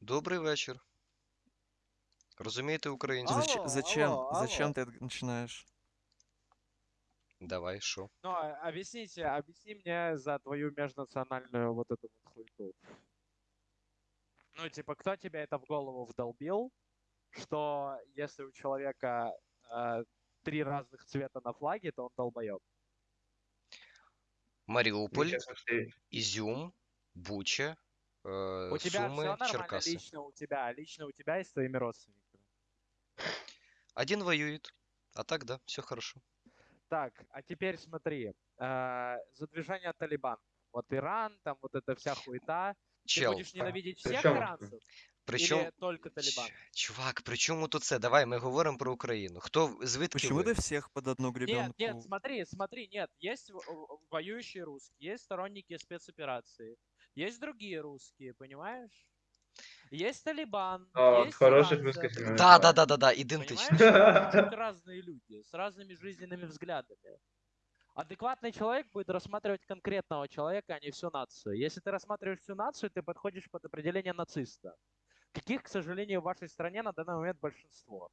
Добрий вечір. Розумієте українську? Зач- Алло, зачем, алло, зачем алло. ты это начинаешь? Давай, що? Ну, а- объясните, объясни мне за твою межнациональную вот эту вот хуйту. Ну, типа, кто тебе это в голову вдолбил, что если у человека э, три разных цвета на флаге, то он долбоеб? Маріуполь, Мне кажется, ты- Ізюм, Буча, е, У тебя все Суми, нормально Черкаси. лично у тебя, лично у тебя и с твоими родственниками. Один воюет, а так да, все хорошо. Так, а теперь смотри, э, за движение Талибан. Вот Иран, там вот эта вся хуета. Ты Чел, будешь ненавидеть всех Причем- иранцев? причому... Или только Талибан? Ч- Чувак, при чому тут це? Давай, ми говоримо про Україну. Хто, звідки Почему ви? ты всех под одну гребенку? Нет, нет, смотри, смотри, нет. Есть в- в- воюющие русские, есть сторонники спецоперации, есть другие русские, понимаешь? Есть Талибан, А, есть хороших иранцы, русских. Да, да, да, да, да? Тут разные люди с разными жизненными взглядами. Адекватный человек будет рассматривать конкретного человека, а не всю нацию. Если ты рассматриваешь всю нацию, ты подходишь под определение нациста. Каких, к сожалению, в вашей стране на данный момент большинство.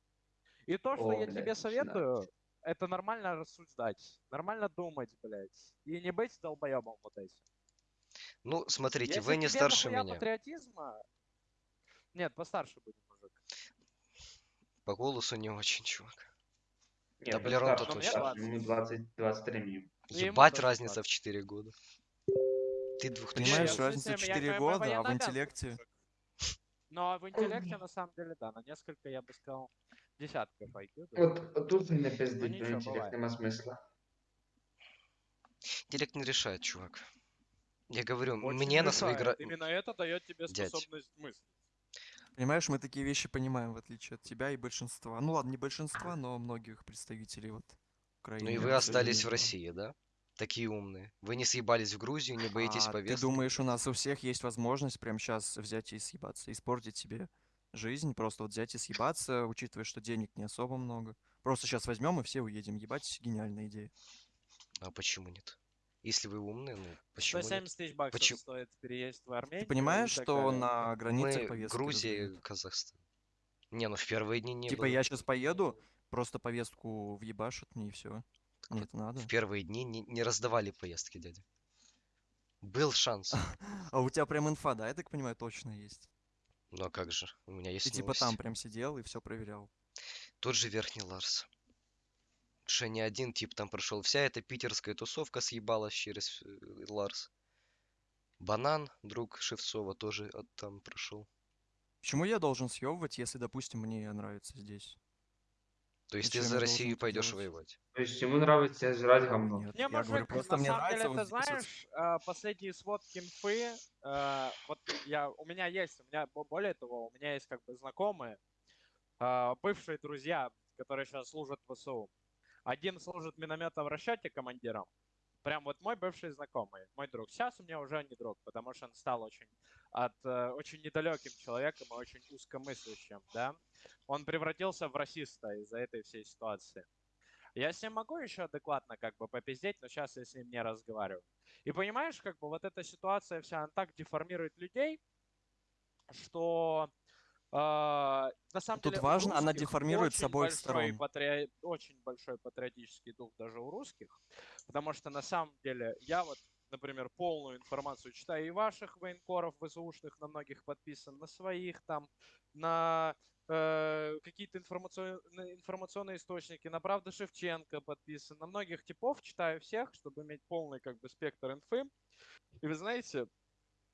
И то, что О, я блядь, тебе советую, это нормально рассуждать, нормально думать, блядь. И не быть долбоебом вот этим. Ну, смотрите, Если вы не тебе старше нахуя меня. патриотизма... Нет, постарше будет, мужик. По голосу не очень, чувак. Нет, Да, он Блерон старше, то он точно. старше, Ему 20, 23 минимум. И ему Ебать тоже разница 20. в 4 года. Ты двухтысячный. Понимаешь, Не, разница в в смысле, 4 я- я года, а в военнообязанный интеллекте... мужик. Ну, а в интеллекте, на самом деле, да, на несколько, я бы сказал, десятков IQ. да. От, от тут не пиздить, Ну, ну, нічого, інтелект буває. нема смисла. Интеллект не решает, чувак. Я говорю, Очень мне на свои решает. гра... Именно это дает тебе Дядь. способность мыслить. Понимаешь, мы такие вещи понимаем, в отличие от тебя и большинства. Ну ладно, не большинства, но многих представителей вот Украины. Ну и вы остались в. России, да? Такие умные. Вы не съебались в Грузию, не боитесь А ты повестки? думаешь, у нас у всех есть возможность прямо сейчас взять и съебаться, испортить себе жизнь, просто вот взять и съебаться, учитывая, что денег не особо много. Просто сейчас возьмем и все уедем. Ебать, гениальная идея. А почему нет? Если вы умные, ну почему нет? 170 тысяч баксов Почему- стоит переезд в Армению. Ты понимаешь, что такая- на границах Мы повестки Грузия, раздают? Казахстан. Не, ну в первые дни не Типа было. я сейчас поеду, просто повестку въебашут мне и все. Мне это надо. В первые дни не, не раздавали поездки, дядя. Был шанс. А у тебя прям инфа, да, я так понимаю, точно есть. Ну а как же? У меня есть Ты типа новости. там прям сидел и все проверял. Тот же Верхний Ларс. Что не один тип там прошел. Вся эта питерская тусовка съебалась через э, Ларс. Банан, друг Шевцова, тоже от- там прошел. Почему я должен съебывать, если, допустим, мне нравится здесь? То есть ты Зачем за я Россию пойдешь делать? воевать? То есть ему нравится жрать говно. Нет, Не, я говорю, мужик, просто на мне самом нравится деле, ты вот знаешь, а, последние сводки инфы, а, вот я, у меня есть, у меня, бо- более того, у меня есть как бы знакомые, бывшие друзья, которые сейчас служат в ВСУ. Один служит в минометном расчете командиром, прям вот мой бывший знакомый, мой друг. Сейчас у меня уже не друг, потому что он стал очень от э, очень недалеким человеком и очень узкомыслящим, да. Он превратился в расиста из-за этой всей ситуации. Я с ним могу еще адекватно как бы попиздеть, но сейчас я с ним не разговариваю. И понимаешь, как бы вот эта ситуация вся, она так деформирует людей, что э, на самом Тут деле важно, она деформирует с обоих сторон. патри- Очень большой патриотический дух даже у русских, потому что на самом деле я вот, например, полную информацию читаю и ваших военкоров ВСУшных, на многих подписан, на своих там, на э, какие-то информационные, информационные источники, на Правда Шевченко подписан, на многих типов читаю всех, чтобы иметь полный как бы спектр инфы. И вы знаете,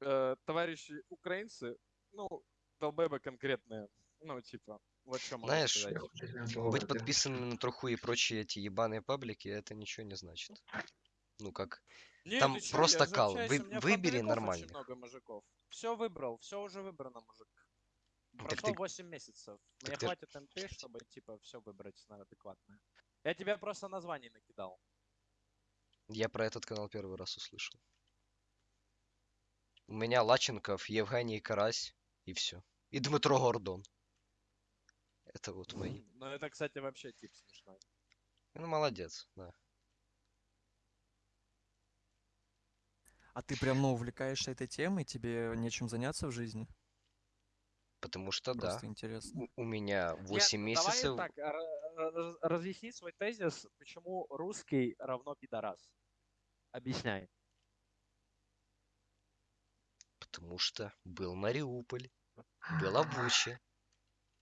э, товарищи украинцы, ну, долбебы конкретные, ну, типа, вот что могу Знаешь, сказать. Быть подписанным на труху и прочие эти ебаные паблики, это ничего не значит. Ну как, Не, Там ты чё, просто я кал. Вы- у меня выбери фронтовиков нормальных. Очень много мужиков. Все выбрал, все уже выбрано, мужик. Так Прошло ты- 8 месяцев. Мне так ты ж- хватит МТ, чтобы, типа, все выбрать на адекватное. Я тебе просто названий накидал. я про этот канал первый раз услышал. У меня Лаченков, Евгений Карась и все. И Дмитро Гордон. Это вот мои. Ну, это, кстати, вообще тип смешной. Ну, молодец, да. А ты прям, ну, увлекаешься этой темой, тебе нечем заняться в жизни? Потому что да, Просто интересно. у, у меня Нет, 8 ну месяцев. Давай так, раз- разъясни свой тезис, почему русский равно пидорас. Объясняй. Потому что был Мариуполь, была Буча.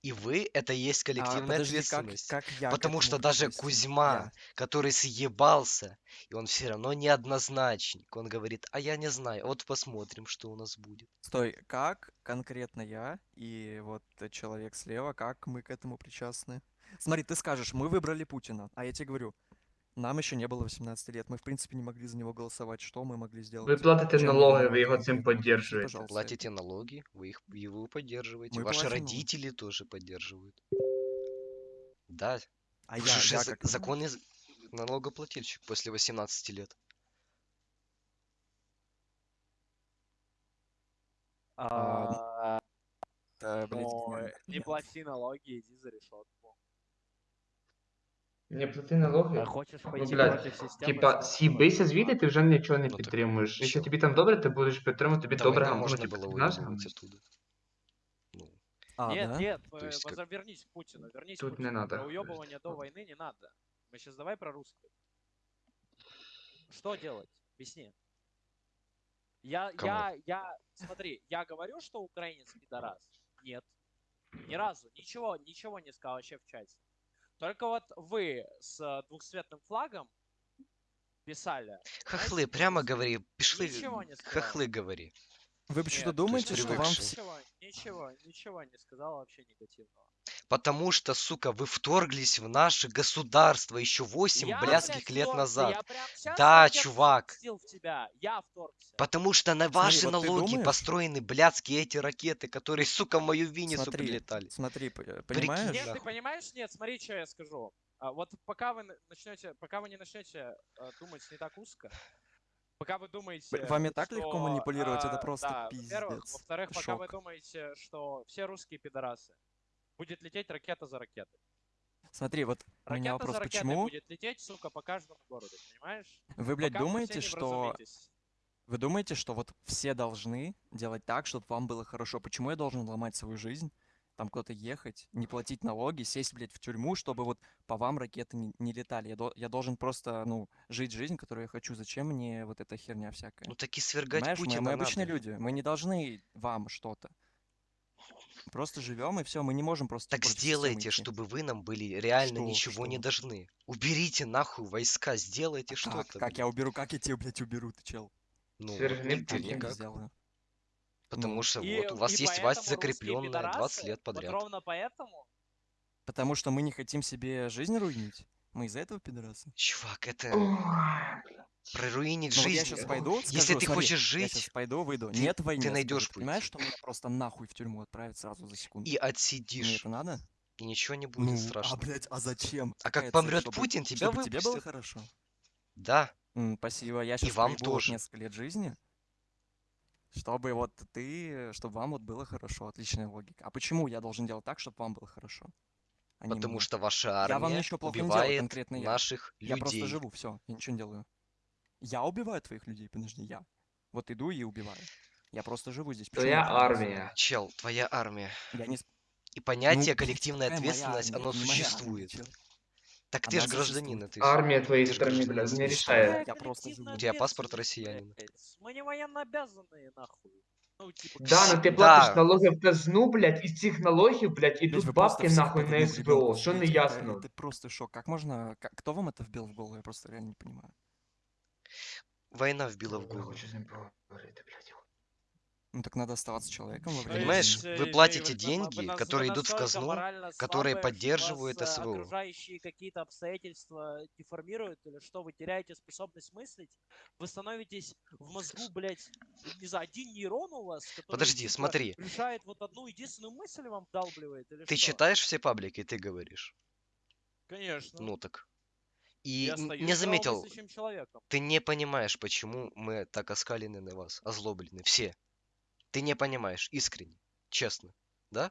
И вы — это и есть А, коллективная подожди, как, ответственность. как я к Потому что даже? Кузьма, Я. который съебался, и он все равно неоднозначник. Он говорит, а я не знаю, вот посмотрим, что у нас будет. Стой, как конкретно я и вот человек слева, как мы к этому причастны? Смотри, ты скажешь, мы выбрали Путина, а я тебе говорю, нам еще не было 18 лет, мы в принципе не могли за него голосовать, что мы могли сделать? Ви платите Чем налоги, цим конкретно? Объясни, підтримуєте. пожалуйста, Платите налоги, вы их вы поддерживаете. Мы Ваши платим родители тоже поддерживают. Да, А вы я, же я за- как... законный налогоплательщик после 18 лет. А, э, блядь, ну, э, не нет. плати налоги, иди за решетку. Не плати налоги. А хочешь Ну, пойти блядь, против системы? Типа, смотри, с'їбися вот, звідти, ти вже нічого не Ну, так підтримуєш. Якщо чел. тобі там добре, ти будеш підтримувати, тобі До добре войны гам- ну, можно типу, было ти знаєш, уебывать гамнець? оттуда. Ну, А, Нет, да? нет, То э, есть как- возо- вернись к Путину, вернись Тут к не Путину. надо. Про уебывание до войны не надо. Мы сейчас давай про русских. Что делать? Объясни. Я, Кому? я, я, смотри, я говорю, что украинец пидорас? Нет. Ни разу. Ничего, ничего не сказал вообще в чате. Только вот вы с э, двухцветным флагом писали. хохлы, Знаете, прямо говори, пішли, ничего не сказал. хохлы говори. Вы почему-то думаете, что вам... Ничего, ничего, ничего не сказал вообще негативного. Потому что, сука, вы вторглись в наше государство еще 8 Я, блядских блядь, лет назад. Да, чувак. Потому что на Смотри, ваши вот ты налоги думаешь? построены блядские эти ракеты, которые, сука, в мою Винницу Смотри, прилетали. смотри, э, Прикинь, понимаешь? Нет, ты понимаешь? Нет, смотри, что я скажу. А, вот пока вы начнете, пока вы не начнете э, думать не так узко, пока вы думаете, Б- вами так легко что, манипулировать, это а, просто да, во-первых, пиздец. во-вторых, пока вы думаете, что все русские пидорасы, будет лететь ракета за ракетой. Смотри, вот у меня Ракета вопрос, за почему будет лететь, сука, по каждому городу, понимаешь? вы, блядь, Пока думаете, что... Вы думаете, что вот все должны делать так, чтобы вам было хорошо? Почему я должен ломать свою жизнь, там куда-то ехать, не платить налоги, сесть, блядь, в тюрьму, чтобы вот по вам ракеты не, не летали? Я, до- я должен просто, ну, жить жизнь, которую я хочу. Зачем мне вот эта херня всякая? Ну так и свергать Понимаешь, мы, Путина мы обычные надо. люди, мы не должны вам что-то. Просто живем и все, мы не можем просто Так сделайте, идти. чтобы вы нам были реально Что? ничего не Что? должны. Уберите нахуй войска, сделайте Как? что-то. Как я блин. уберу, как я тебе, блядь, уберу, ты чел? Ну, Свергни вот ты Как я никак. сделаю? Потому Ну. что И- вот у вас есть власть закрепленная 20 пидорасы, лет Вот подряд. ровно поэтому Потому что мы не хотим себе жизнь руинить? Мы из-за этого пидорасы? Чувак, это проруинить Ну вот я жизнь. сейчас пойду, Если скажу, ты смотри, хочешь я сейчас жить пойду, выйду. ты- Нет войны. ты найдешь Ты понимаешь, путь. что меня просто нахуй в тюрьму отправят сразу за секунду? и Мне отсидишь, это надо? и ничего не будет Ну, страшно. а, блядь, а зачем? А как помрет Чтобы- Путин, тебя чтобы тебе было выпустят. хорошо? Да, М, спасибо, я сейчас вам проебу вот тоже. несколько лет жизни, чтобы вот ты, чтобы вам вот было хорошо. Отличная логика. А почему я должен делать так, чтобы вам было хорошо? а не потому мне? что ваша Я вам армия ничего плохо не делаю, убивает конкретно я. наших Я просто людей. живу, все, я ничего не делаю. Я убиваю твоих людей, подожди, я. Вот иду и убиваю. Я просто живу здесь. Почему Твоя я пидорас? армія. Чел, твоя армия. Я не... с- И понятие Ну, коллективная какая моя ответственность, армия? оно Это не моя армия, существует. чел. Так ты Она же гражданин существует. этой Армія твоєї Ти ж сторони, гражданин блядь, не этой рішає. страны. Я просто живу. У тебя паспорт россиянина. россиянина. Мы не военно обязанные, нахуй. Ну, типа, Да, ну ти Да. платиш налоги в казну, блядь, із цих налогів, блядь, Блядь, ідуть вы просто бабки все нахуй под на одну СБО. гребенку Що не сидите, это- ясно? Это просто шок. Как можно... как- Кто вам это вбил в голову? Я просто реально не понимаю. Война вбила в Я голову. хочу з ним поговорити, блядь. Ну так надо оставаться человеком во время Понимаешь, вы платите деньги, которые идут в казну, которые поддерживают вас, э, СВО. окружающие какие-то обстоятельства деформируют, или что, вы теряете способность мыслить, вы становитесь в мозгу, блядь, не знаю, один нейрон у вас, который, Подожди, типа, смотри. решает вот одну единственную мысль вам вдалбливает, или Ты что? читаешь все паблики, ты говоришь. Конечно. Ну так. И не заметил, ты не понимаешь, почему мы так оскалены на вас, озлоблены, все. Ты не понимаешь, искренне, честно, да?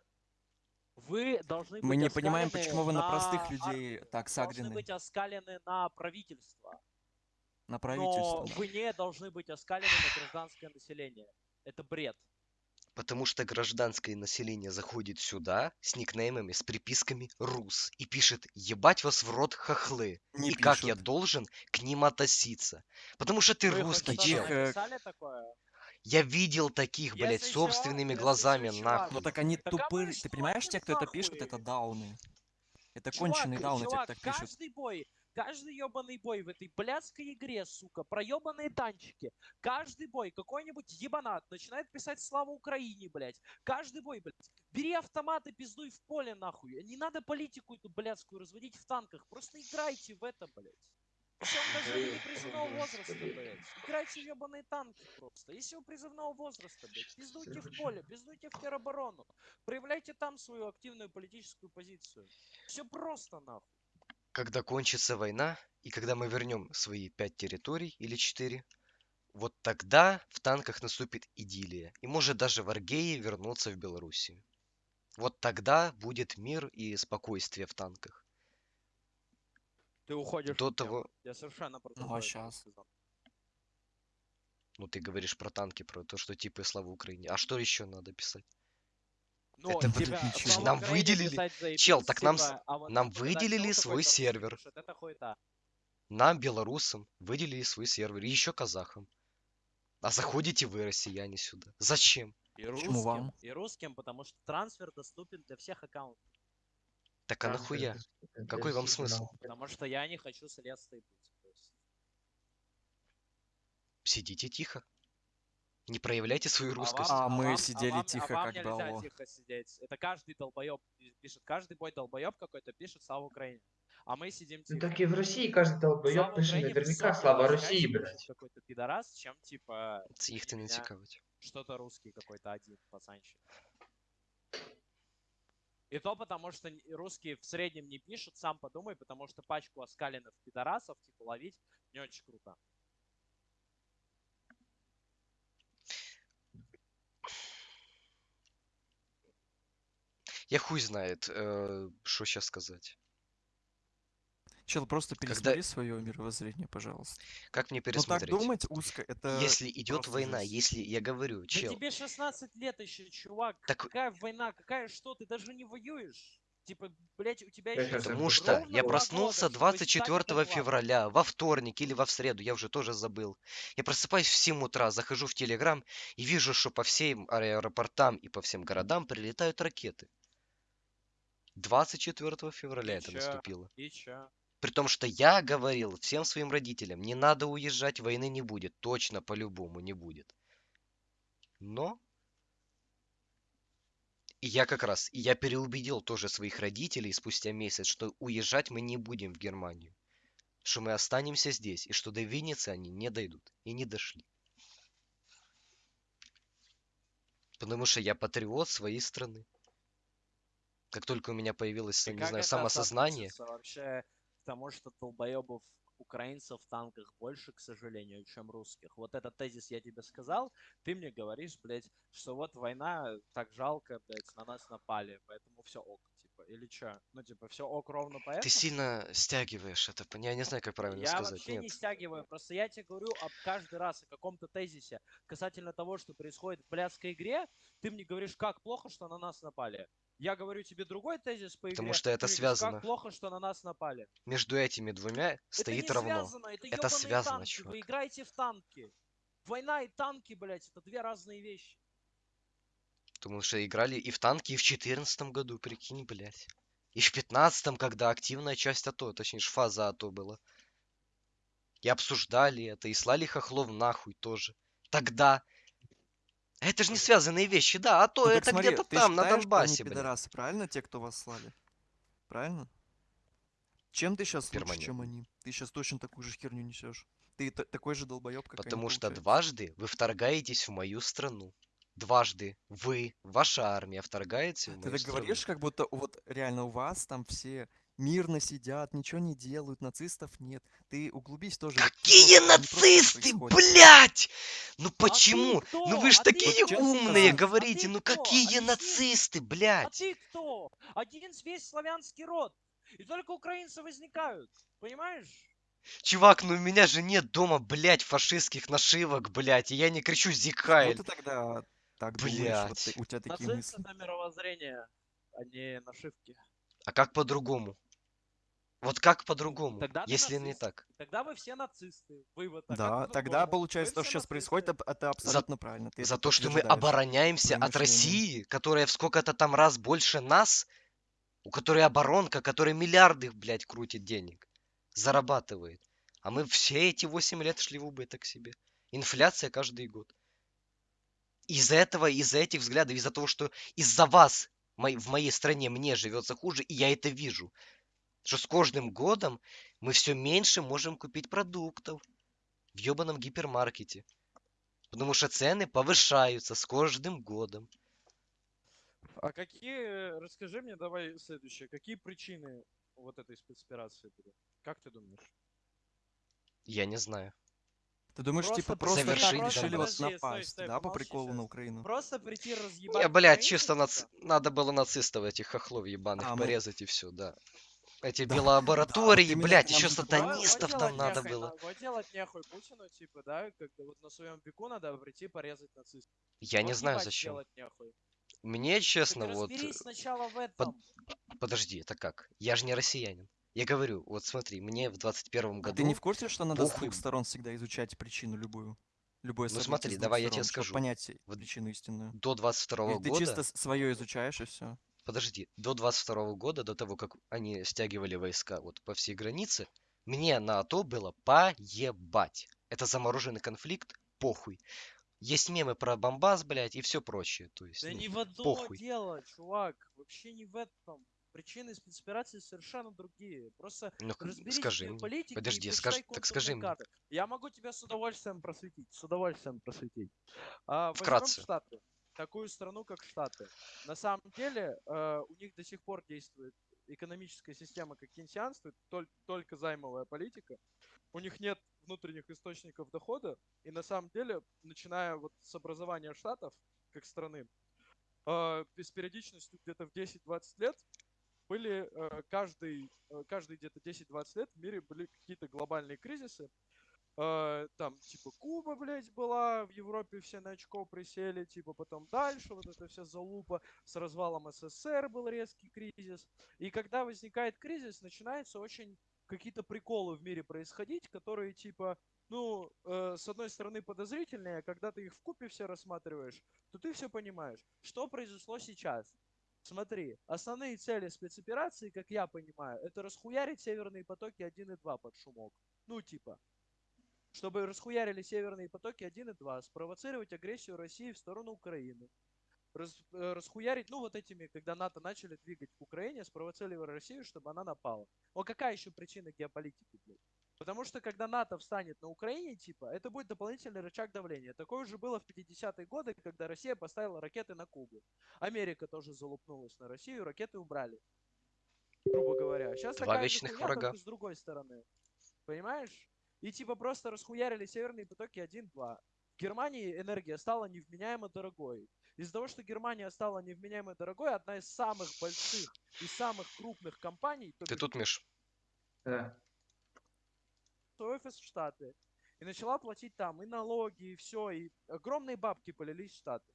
Вы должны быть Мы не понимаем, почему вы на простых людей так Должны сагрены. быть оскалены на правительство. На Но правительство. вы не должны быть оскалены на гражданское население. Это бред. Потому что гражданское население заходит сюда с никнеймами, с приписками «Рус» и пишет «Ебать вас в рот хохлы». Не и как я пишут. должен к ним относиться? Потому что ты Вы русский, чел. Такое? Я видел таких, блядь, собственными глазами, нахуй. Ну так они тупые. Ты понимаешь, те, кто это нахуй? пишет, это дауны. Это конченые дауны, те, кто так пишут. каждый бой, каждый ебаный бой в этой блядской игре, сука, про ебаные танчики. Каждый бой какой-нибудь ебанат начинает писать «Слава Украине», блядь. Каждый бой, блядь. Бери автомат и пиздуй в поле, нахуй. Не надо политику эту блядскую разводить в танках. Просто играйте в это, блядь. Если он даже не призывного возраста, блядь. Играйте в ебаные танки просто. Если вы призывного возраста, блядь, пиздуйте в поле, пиздуйте в тероборону. Проявляйте там свою активную политическую позицию. Все просто, нахуй. Когда кончится война, и когда мы вернем свои пять территорий или четыре, вот тогда в танках наступит идиллия. И может даже варгеи вернутся в Белоруссию. Вот тогда будет мир и спокойствие в танках. Ты уходишь До того, Я совершенно про Ну, а сказал. ну ты говоришь про танки, про то, что типа слава Украине. А что еще надо писать? Ну, Это вот тебя слава Нам выделили- заебись, Чел, так нам типа, а вот нам выделили свой сервер. Нам, белорусам, выделили свой сервер. И еще казахам. А заходите вы, россияне, сюда. Зачем? И Почему русским, вам? и русским, потому что трансфер доступен для всех аккаунтов. Так а нахуя? Какой вам смысл? Потому что я не хочу с леса быть. Сидите тихо. Не проявляйте свою А русскость. вам- А мы вам- сидели вам- тихо, вам как нельзя дало. тихо сидеть. Это каждый долбоеб пишет. Каждый бой долбоеб какой-то пишет «Слава Украине». А мы сидим Ну тихо. так и в России каждый долбоёб Слава пишет Украине наверняка слава России, блядь. какой-то пидорас, чем типа ти «Извини не цікавить. что-то русский какой-то один пацанчик. И то потому, что русские в среднем не пишут, сам подумай, потому что пачку оскаленных пидорасов, типа, ловить не очень круто. Я хуй знает, э, что сейчас сказать. Чел, просто Когда- пересмотри свое мировоззрение, пожалуйста. Как мне Ну так пересмотреть? думать узко, это... Если идет война, жесть. если я говорю, Да чел, тебе 16 лет еще, чувак. Так- Какая война? Какая что? Ты даже не воюешь. Типа, блять, у тебя еще потому что я проснулся года, чтобы стать 24 адекватным. февраля, во вторник или во в среду, я уже тоже забыл. Я просыпаюсь в 7 утра, захожу в Телеграм и вижу, что по всем аэропортам и по всем городам прилетают ракеты. 24 февраля И это чё? наступило. И чё? При том, что я говорил всем своим родителям, не надо уезжать, войны не будет. Точно, по-любому не будет. Но... И я как раз, и я переубедил тоже своих родителей спустя месяц, что уезжать мы не будем в Германию. Что мы останемся здесь, и что до Винницы они не дойдут. И не дошли. Потому что я патриот своей страны. Как только у меня появилось, И не знаю, самосознание, вообще к тому, что долбоебов украинцев в танках больше, к сожалению, чем русских. Вот этот тезис я тебе сказал, ты мне говоришь, блядь, что вот война так жалко, блядь, на нас напали, поэтому все ок, типа, или что? Ну, типа, все ок ровно поэтому? Ты сильно стягиваешь это. Я не знаю, как правильно Я сказать. вообще Нет. не стягиваю, просто я тебе говорю об каждый раз о каком-то тезисе касательно того, что происходит в блядской игре. Ты мне говоришь, как плохо, что на нас напали. Я говорю тебе другой тезис по игре. Потому что это говоришь, связано. Как плохо, что на нас напали. Между этими двумя стоит это не равно. связано, это, Это связано, танки. чувак. Вы играете в танки. Война и танки, блядь, это две разные вещи. Потому что играли и в танки, и в четырнадцатом году, прикинь, блядь. И в пятнадцатом, когда активная часть АТО, точнее, фаза АТО была. И обсуждали это, и слали хохлов нахуй тоже. Тогда. А Это же не связанные вещи, да, АТо Ну так это где-то ты там, на считаешь, Донбассе, они пидорасы, правильно, те, кто вас слали? Правильно? Чем ты сейчас лучше, чем они? Ты сейчас точно такую же херню несешь. Ты та- такой же долбоеб, как Потому они, что получается. дважды вы вторгаетесь в мою страну. Дважды вы, ваша армия, вторгается в Ты мою так страну. говоришь, как будто вот реально у вас там все мирно сидят, ничего не делают, нацистов нет. Ты углубись тоже. вот Какие просто нацисты, блядь! Ну А ты почему? кто? Ну вы ж А ты такие кто, умные скажи? говорите, А ты ну кто? какие Объясни. нацисты, А блядь? ты кто? Один весь славянский род. И только украинцы возникают. Понимаешь? Чувак, ну у меня же нет дома, блядь, фашистских нашивок, блядь, и я не кричу Ну Зикхайль. ты тогда так думаешь, вот ты- Блядь. у тебя такие Нацисты мысли. это мировоззрение, а не нашивки. А как по-другому? Вот как по-другому, тогда если не нацист. так? Тогда вы все нацисты. Вывод. А Да, тогда получается Вы то, что сейчас происходит, нацисты. это, это абсолютно правильно. Ты За то, что мы обороняемся от. России, которая в сколько-то там раз больше нас, у которой оборонка, которая миллиарды, блядь, крутит денег, зарабатывает. А мы все эти 8 лет шли в убыток себе. Инфляция каждый год. Из-за этого, из-за этих взглядов, из-за того, что из-за вас в моей стране мне живется хуже, и я это вижу. Что с каждым годом мы все меньше можем купить продуктов в ебаном гипермаркете. Потому что цены повышаются с каждым годом. А какие, расскажи мне давай следующее, какие причины вот этой спецоперации были? Как ты думаешь? Я не знаю. Ты думаешь, Просто типа просто Завершить решили Донбасс. вот Подожди, стой, напасть, стой, да, по приколу щас. на Украину? Просто прийти разъебать Не, блядь, чисто типа? нац- надо было нацистов этих хохлов ебаных А, мы- порезать и все, да. Эти Да, белолаборатории, именно блядь, еще сатанистов там надо нехуй, было. делать нехуй Путину, типа, да, когда вот на своем веку надо прийти порезать нацистов. Я не знаю зачем. Мне, Так честно, вот... этом. Подожди, это как? Я же не россиянин. Я говорю, вот смотри, мне в 21 А году... ты не в курсе, что надо с похуй. двух сторон всегда изучать причину любую? Любое Ну событие смотри, с давай я сторон, тебе чтоб скажу. понять Вот причину истинную. До 22 Или ты года... чисто свое изучаешь и все. Подожди, до 22 года, до того, как они стягивали войска вот по всей границе, мне на АТО было поебать. Это замороженный конфликт, похуй. Есть мемы про Бомбас, блядь, и все прочее. То есть, Да ну, не в одно похуй. дело, чувак. Вообще не в этом. Причины спецоперации совершенно другие. Просто ну, разберись скажи в политике Подожди, и скаж- почитай так скажи мне. Я могу тебя с удовольствием просветить. С удовольствием просветить. А, Вкратце. Штаты. Такую страну, как Штаты. На самом деле, э, у них до сих пор действует экономическая система как кейнсианство, толь- только займовая политика. У них нет внутренних источников дохода. И на самом деле, начиная вот с образования Штатов, как страны, э, с периодичностью где-то в 10-20 лет были э, каждый, э, каждый где-то 10-20 лет в мире были какие-то глобальные кризисы. Э, там, типа, Куба, блядь, была, в Европе все на очко присели, типа, потом дальше, вот эта вся залупа, с развалом СССР был резкий кризис. И когда возникает кризис, начинаются очень какие-то приколы в мире происходить, которые, типа, ну, э, с одной стороны подозрительные, а когда ты их в купе все рассматриваешь, то ты все понимаешь. Что произошло сейчас? Смотри, основные цели спецоперации, как я понимаю, это расхуярить северные потоки 1 и 2 под шумок. Ну, типа, чтобы расхуярили северные потоки 1 и 2, спровоцировать агрессию России в сторону Украины. Раз- э, расхуярить, ну, вот этими, когда НАТО начали двигать к Украине, спровоцировали Россию, чтобы она напала. О, какая еще причина геополитики, блядь? Потому что когда НАТО встанет на Украине, типа, это будет дополнительный рычаг давления. Такое уже было в 50-е годы, когда Россия поставила ракеты на Кубу. Америка тоже залупнулась на Россию, ракеты убрали. Грубо говоря. Сейчас Два такая вечных хуйня, врага. с другой стороны. Понимаешь? И типа просто расхуярили северные потоки 1-2. В Германии энергия стала невменяемо дорогой. Из-за того, что Германия стала невменяемо дорогой, одна из самых больших и самых крупных компаний, Ты тут, Миш? Да. Свой офис в Штаты. И начала платить там и налоги, и все, и огромные бабки полились в Штаты.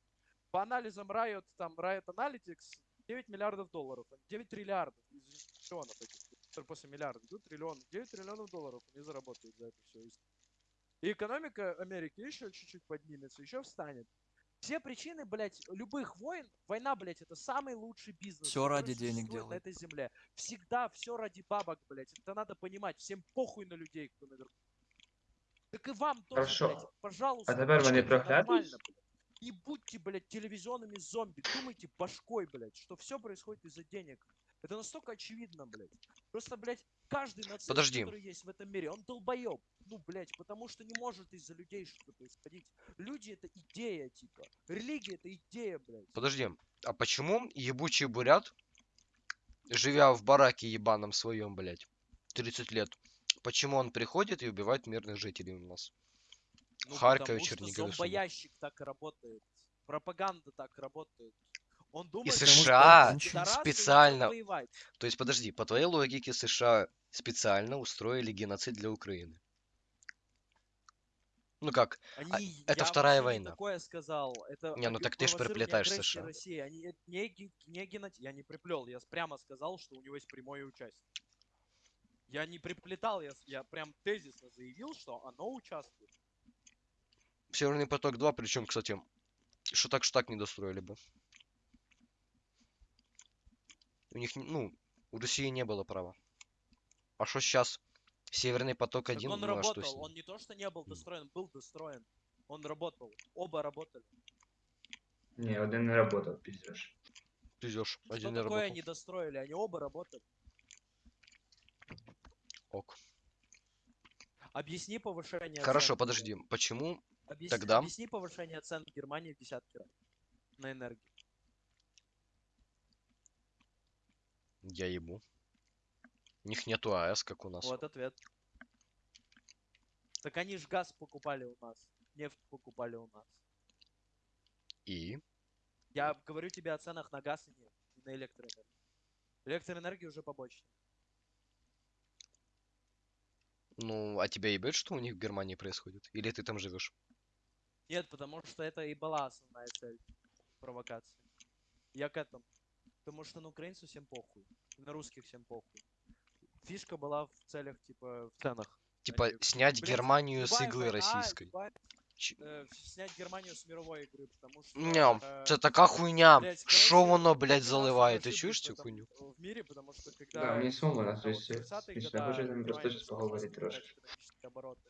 По анализам Riot, там, Riot Analytics, 9 миллиардов долларов, 9 триллиардов из триллионов этих, после миллиарда идут, триллион, 9 триллионов долларов они заработают за это все. И экономика Америки еще чуть-чуть поднимется, еще встанет. Все причины, блядь, любых войн, война, блядь, это самый лучший бизнес. Который ради денег существует на делают. этой земле. Всегда все ради бабок, блядь. Это надо понимать. Всем похуй на людей, кто наверху. Так и вам тоже, Хорошо. блядь, пожалуйста. А тепер вони думайте прокляті? нормально, блядь. Не будьте, блядь, телевизионными зомби. Думайте башкой, блядь, что все происходит из-за денег. Это настолько очевидно, блядь. Просто, блядь, каждый нацист, Подожди. который есть в этом мире, он долбоеб. Ну, блядь, потому что не может из-за людей что-то происходить. Люди это идея, типа. Религия это идея, блядь. Подожди, а почему ебучий бурят, живя в бараке ебаном своем, блядь, 30 лет, почему он приходит и убивает мирных жителей у нас? Ну, Харькове, потому что Чернигове, Сумах. зомбоящик так работает. Пропаганда так работает. Он думает, что США и он специально-. То есть, подожди, по твоей логике, США специально устроили геноцид для Украины. Ну как? Они, это я Вторая война. такое сказал. Это Не, ну так ты ж провоцирование приплетаешь США. России. Они э, не, не геноти- Я не приплел. Я прямо сказал, что у него есть прямое участие. Я не приплетал, я, я прям тезисно заявил, что оно участвует. Северный поток 2, причем, кстати, что так, что так не достроили бы. У них, не- ну, у России не было права. А что сейчас? Северный поток 1, он ну а что работал. ним? Он не то, что не был достроен, был достроен. Он работал. Оба работали. Ні, один не работав, піздеш. Пиздёшь, Что один не такое работал. они достроили? Они оба работали. Ок. Объясни повышение Хорошо, цен. подожди. Почему? Объясни, тогда- объясни повышение цен в Германии в десятки раз на энергию. Я ебу. У них нету АЭС, как у нас. Вот ответ. Так они ж газ покупали у нас. Нефть покупали у нас. И? Я говорю тебе о ценах на газ и нефть, и на электроэнергию. Электроэнергия уже побочная. Ну, а тебя ебет, что у них в Германии происходит? Или ты там живешь? Нет, потому что это и была основная цель провокации. Я к этому Потому что на украинцев всем похуй. и На русских всем похуй. Фишка была в целях, типа, в ценах. Типа, Они- снять Блядь, Германию с любая иглы война, российской. любая- Ч- э, снять Германию с мировой игры, потому что... Не, э, це така хуйня. блядь, Шо короче, воно, блядь, мы нас заливає? Ти ошиблись чуєш в цю этом, хуйню? э, В мире, потому что когда... Да, мені сумно, когда нас вот здесь 30-е смішно, года може нам просто Германия щось поговорити начала трошки. экономические обороты,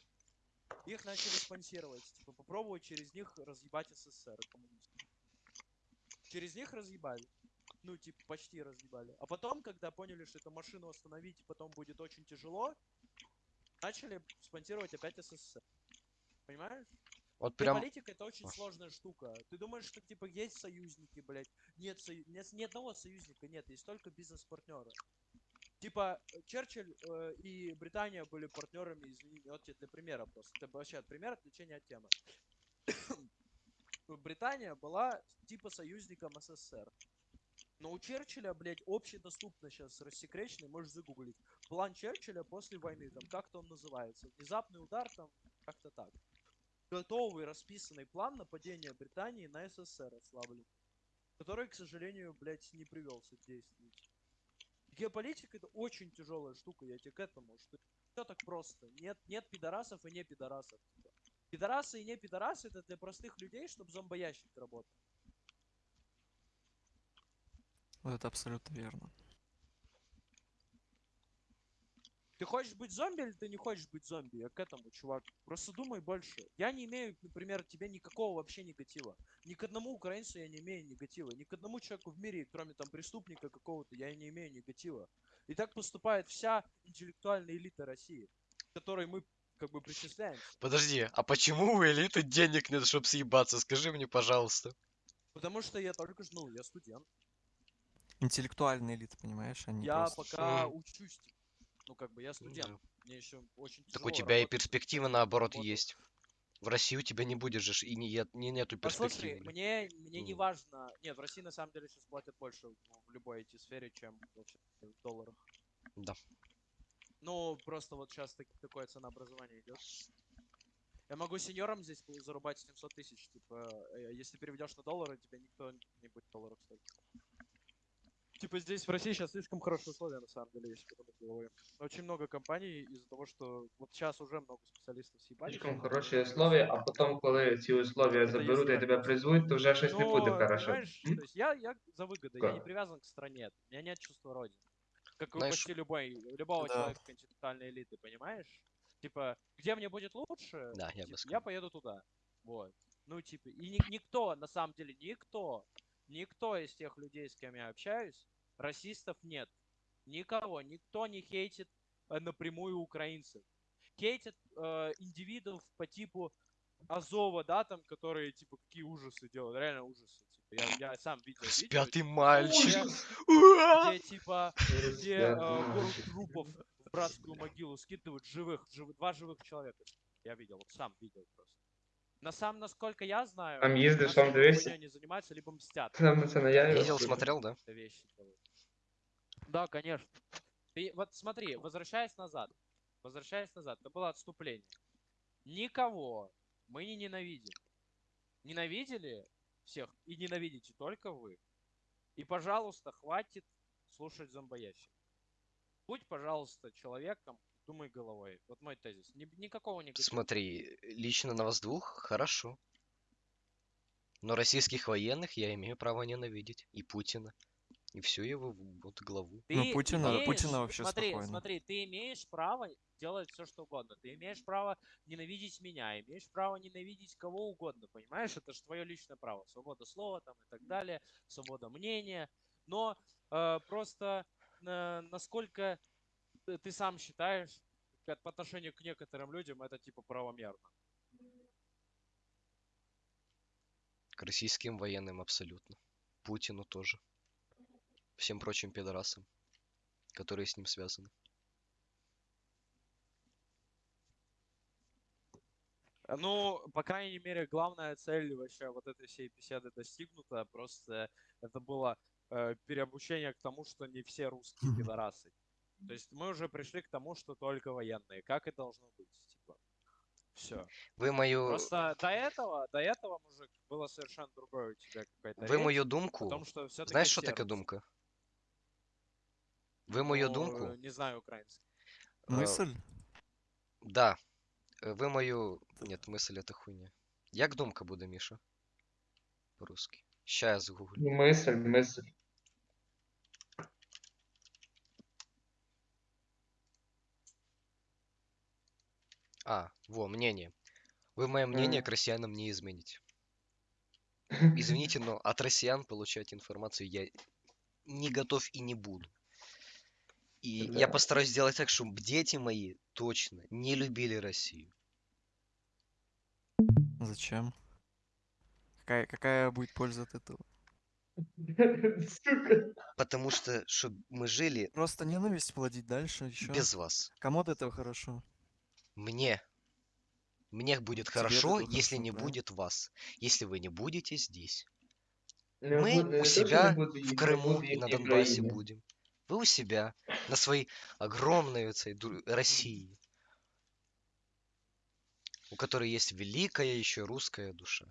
Их начали спонсировать, типа попробовать через них разъебать СССР и коммунистов. Через них разъебали. Ну, типа, почти разъебали. А потом, когда поняли, что эту машину остановить потом будет очень тяжело, начали спонсировать опять СССР. Понимаешь? От прям. Политика это очень сложная штука. Ты думаешь, что типа есть союзники, блядь? Нет, сою- нет ни одного союзника, нет, есть только бизнес-партнеры. Типа э, Черчилль э, и Британия были партнерами, извини, вот тебе для примера просто. Это вообще от примера отвлечения от темы. Британия была типа союзником СССР. Но у Черчилля, блядь, общедоступно сейчас рассекреченный, можешь загуглить. План Черчилля после войны, там как-то он называется. Внезапный удар, там как-то так готовый расписанный план нападения Британии на СССР ослаблен, который, к сожалению, блядь, не привелся действию. Геополитика это очень тяжелая штука, я тебе к этому, что все так просто. Нет, нет пидорасов и не пидорасов. типа. Пидорасы и не пидорасы это для простых людей, чтобы зомбоящик работал. Вот это абсолютно верно. Ты хочешь быть зомби или ты не хочешь быть зомби? Я к этому, чувак. Просто думай больше. Я не имею, например, к тебе никакого вообще негатива. Ни к одному украинцу я не имею негатива. Ни к одному человеку в мире, кроме там преступника какого-то, я не имею негатива. И так поступает вся интеллектуальная элита России, которой мы как бы причисляемся. Подожди, а почему у элиты денег нет, чтобы съебаться? Скажи мне, пожалуйста. Потому что я только ж, ну, я студент. Интеллектуальная элита, понимаешь? Они я просто... пока учусь. Ну, как бы я Ну студент. да. Мне еще очень Так тяжело у тебя и работать, перспектива я наоборот работал. есть. В России у тебя не будет же, ж и не, не нету Послушай, перспективы. блин. мне, мне не Ну. важно. Нет, в России на самом деле сейчас платят больше в любой IT-сфере, чем вообще в долларах. Да. Ну, просто вот сейчас такое ценообразование идет. Я могу сеньорам здесь зарубать 700 тысяч. Типа, э, если переведешь на доллары, тебе никто не будет долларов стоить. Типа здесь в России сейчас слишком хорошие условия, на самом деле, если подумать головой. Очень много компаний из-за того, что вот сейчас уже много специалистов съебали. Слишком хороші условия, а потім, коли ці условия Це заберуть і є тебе так. призвуть, то вже щось не буде Но, хорошо. понимаешь, М? то есть я, я за выгодой, я не Как? привязан к стране, у меня нет чувства родины. Как у Знаешь, почти любой, любого да. человека континентальной элиты, понимаешь? Типа, где мне будет лучше, Да, я бы типа, я сказал. поеду туда. Вот. Ну, типа, и ни- никто, на самом деле, никто, никто из тех людей, с кем я общаюсь, расистов нет. Никого, никто не хейтит э, напрямую украинцев. Хейтят э, индивидов по типу Азова, да, там, которые, типа, какие ужасы делают, реально ужасы. Типа, я, я сам видел видео, Спятый типа, мальчик. где, типа, где э, гору трупов в братскую могилу скидывают живых, жив- два живых человека. Я видел, вот сам видел просто. На самом, насколько я знаю, Там либо дивишся? хуйней не занимаются, либо мстят. На це на я Видел, смотрел, да? Да, конечно. Ты вот смотри, возвращаясь назад, возвращаясь назад, это было отступление. Никого Мы не ненавидим. Ненавидели всех и ненавидите только вы. И, пожалуйста, хватит слушать зомбоящик. Будь, пожалуйста, человеком, думай головой. Вот мой тезис. Ни- никакого негатива. Смотри, лично на вас двух хорошо. Но российских военных я имею право ненавидеть. И Путина. И всю его вот главу. Ну, Ты Путина- имеешь- Путина вообще смотри, спокойно. Смотри, ты имеешь право делать все, что угодно. Ты имеешь право ненавидеть меня, имеешь право ненавидеть кого угодно, понимаешь? Это же твое личное право. Свобода слова там и так далее, свобода мнения. Но э, просто э, насколько ты- сам считаешь, как по отношению к некоторым людям это типа правомерно. К российским военным абсолютно. Путину тоже. Всем прочим пидорасам, которые с ним связаны. Ну, по крайней мере, главная цель вообще вот этой всей беседы достигнута. Просто это было э, переобучение к тому, что не все русские пидорасы. То есть мы уже пришли к тому, что только военные. Как и должно быть, типа. Все. Вы мою, Просто до этого, до этого, мужик, было совершенно другое у тебя какая-то вы речь мою о думку. том, что Знаешь, что такое думка? Вы мою думку? Не знаю украинский. Э, Мысль? Да. Э, Вы мою... Нет, мысль это хуйня. Як думка буде, Міша? По-русски. Ща я загуглю. Мысль, мысль. А, во, мнение. Вы мое мнение М. к россиянам не измените. Извините, но от россиян получать информацию я не готов и не буду. И я Да. постараюсь сделать так, чтобы дети мои точно не любили Россию. Зачем? Какая, какая будет польза от этого? Потому что, чтобы мы жили Просто ненависть плодить дальше еще. без вас. Кому от этого хорошо? Мне. Мне будет Тебе хорошо, если не правильно? будет вас. Если вы не будете здесь. Я Мы буду- у себя буду в Крыму и на Донбассе Украине. будем. Вы у себя, на своей огромной этой России, у которой есть великая еще русская душа,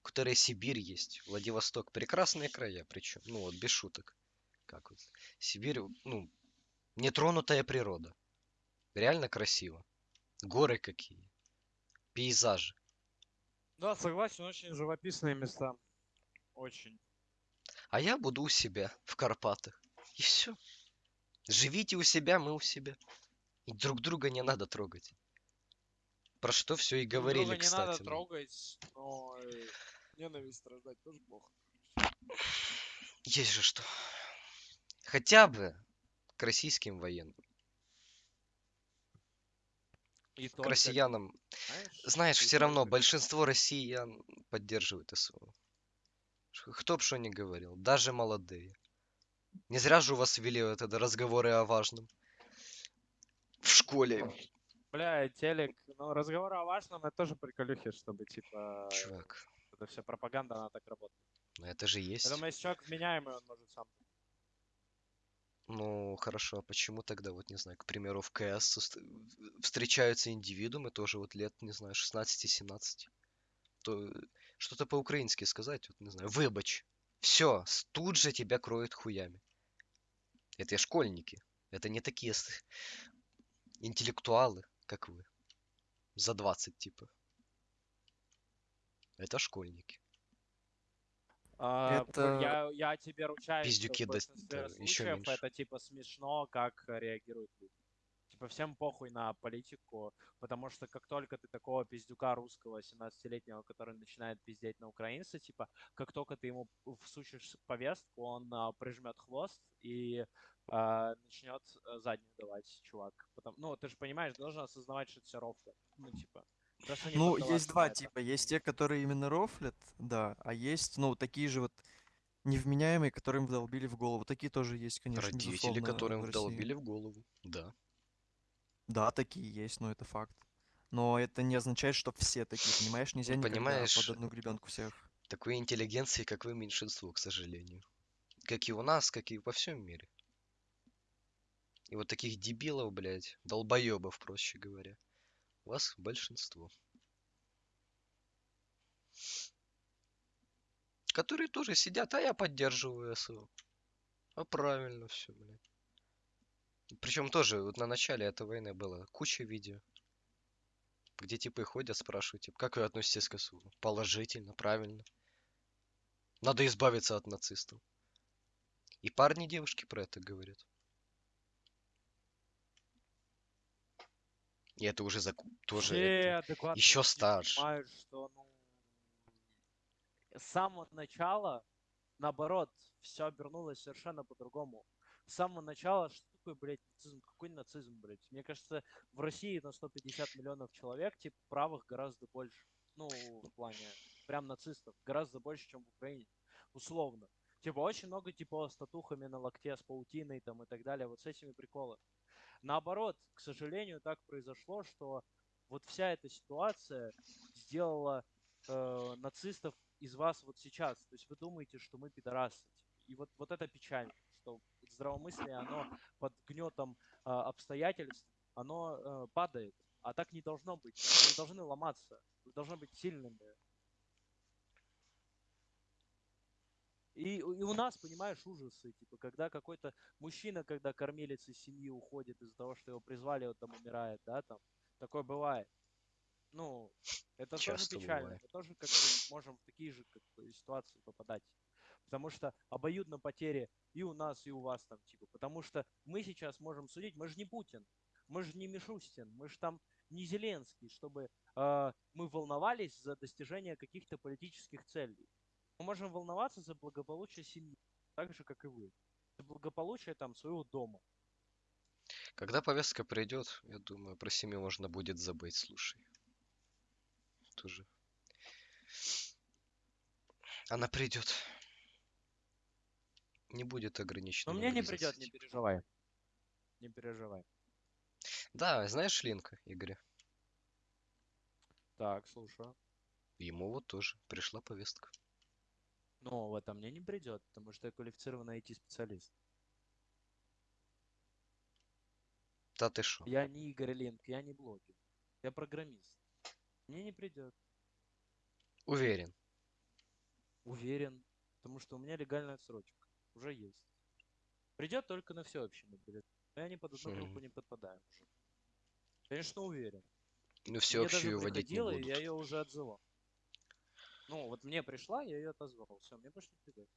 у которой Сибирь есть, Владивосток, прекрасные края, причем, ну вот без шуток, как вот Сибирь, ну нетронутая природа, реально красиво, горы какие, пейзажи. Да, согласен, очень живописные места. Очень. А я буду у себя в Карпатах. И все. Живите у себя, мы у себя. И друг друга не надо трогать. Про что все и Друг говорили, друга не кстати. надо ну. трогать, но э, ненависть рождать тоже плохо. Есть же что. Хотя бы к российским военным. И К только, россиянам. знаешь, Знаешь, все равно только. большинство россиян поддерживает СВО. Кто б что ни говорил, даже молодые. Не зря же у вас вели вот это разговоры о важном. В школе. Бля, телек, ну разговоры о важном, это тоже приколюхи, чтобы типа Чувак, это вся пропаганда, она так работает. ну это же есть. Я думаю, если человек вменяемый, он может сам. Ну, хорошо, а почему тогда, вот, не знаю, к примеру, в КС уст- встречаются индивидуумы тоже вот лет, не знаю, 16-17? То э, что-то по-украински сказать, вот, не знаю, выбач. Все, тут же тебя кроют хуями. Это школьники. Это не такие интеллектуалы, как вы. За 20, типа. Это школьники. А, Это- я, я тебе ручаюсь, что Пиздюки в да- большинстве ещё случаев меньше. это типа смешно, как э, реагируют люди. Типа всем похуй на политику, потому что как только ты такого пиздюка русского 17-летнего, который начинает пиздеть на украинца, типа, как только ты ему всучишь повестку, он а, прижмет хвост и а, начнет а, заднюю давать, чувак. Потом, ну, ты же понимаешь, должен осознавать, что это все рофлы. Ну, типа. Ну, есть два типа. Есть те, которые именно рофлят, да, а есть, ну, такие же вот невменяемые, которым вдолбили в голову. Такие тоже есть, конечно, Родители, которым вдолбили в голову. Да. Да, такие есть, но это факт. Но это не означает, что все такие, понимаешь? Нельзя Ну, понимаешь, под одну гребенку всех. Такой интеллигенции, как вы, меньшинство, к сожалению. Как и у нас, как и во всем мире. И вот таких дебилов, блядь, долбоебов, проще говоря, вас большинство. Которые тоже сидят, а я поддерживаю СО. А правильно все, блядь. Причем тоже вот на начале этой войны было куча видео. Где типы ходят, спрашивают, типа, как вы относитесь к СУ? Положительно, правильно. Надо избавиться от нацистов. И парни и девушки про это говорят. И это уже заку- тоже это- люди старше. понимают, что ну, с самого начала, наоборот, все обернулось совершенно по-другому. С самого начала, что такое, блядь, нацизм? Какой нацизм, блядь? Мне кажется, в России на 150 миллионов человек, типа, правых гораздо больше. Ну, в плане прям нацистов. Гораздо больше, чем в Украине. Условно. Типа, очень много, типа, с татухами на локте, с паутиной там и так далее. Вот с этими приколы. Наоборот, к сожалению, так произошло, что вот вся эта ситуация сделала э, нацистов из вас вот сейчас. То есть вы думаете, что мы пидорасы. И вот, вот это печально, что здравомыслие, оно под гнетом э, обстоятельств, оно э, падает. А так не должно быть. Вы должны ломаться. Вы должны быть сильными. И, и у нас, понимаешь, ужасы, типа, когда какой-то мужчина, когда кормилец из семьи уходит из-за того, что его призвали, он там умирает, да, там, такое бывает. Ну, это тоже Часто печально. бывает. Мы тоже как бы можем в такие же как бы, ситуации попадать. Потому что обоюдно потери и у нас, и у вас там, типа. Потому что мы сейчас можем судить, мы же не Путин, мы же не Мишустин, мы же там не Зеленский, чтобы э, мы волновались за достижение каких-то политических целей. Мы можем волноваться за благополучие семьи, так же, как и вы. За благополучие там своего дома. Когда повестка придет, я думаю, про семью можно будет забыть, слушай. Тоже. Она придет. Не будет ограничена. Но мне не придет, не типа. переживай. Не переживай. Да, знаешь Линка, Игоря? Так, слушаю. Ему вот тоже пришла повестка. Но в это мне не придет, потому что я квалифицированный IT-специалист. Да ты шо? Я не Игорь Линк, я не блогер. Я программист. Мне не придет. Уверен. Уверен. Потому что у меня легальная отсрочка. Уже есть. Придет только на всеобщий мобилизацию. Но я ни под одну группу не подпадаю уже. Конечно, уверен. Ну всеобщую вводить не будут. я ее уже отзывал. Ну, вот мне пришла, я ее отозвал. Все, мне больше не придет.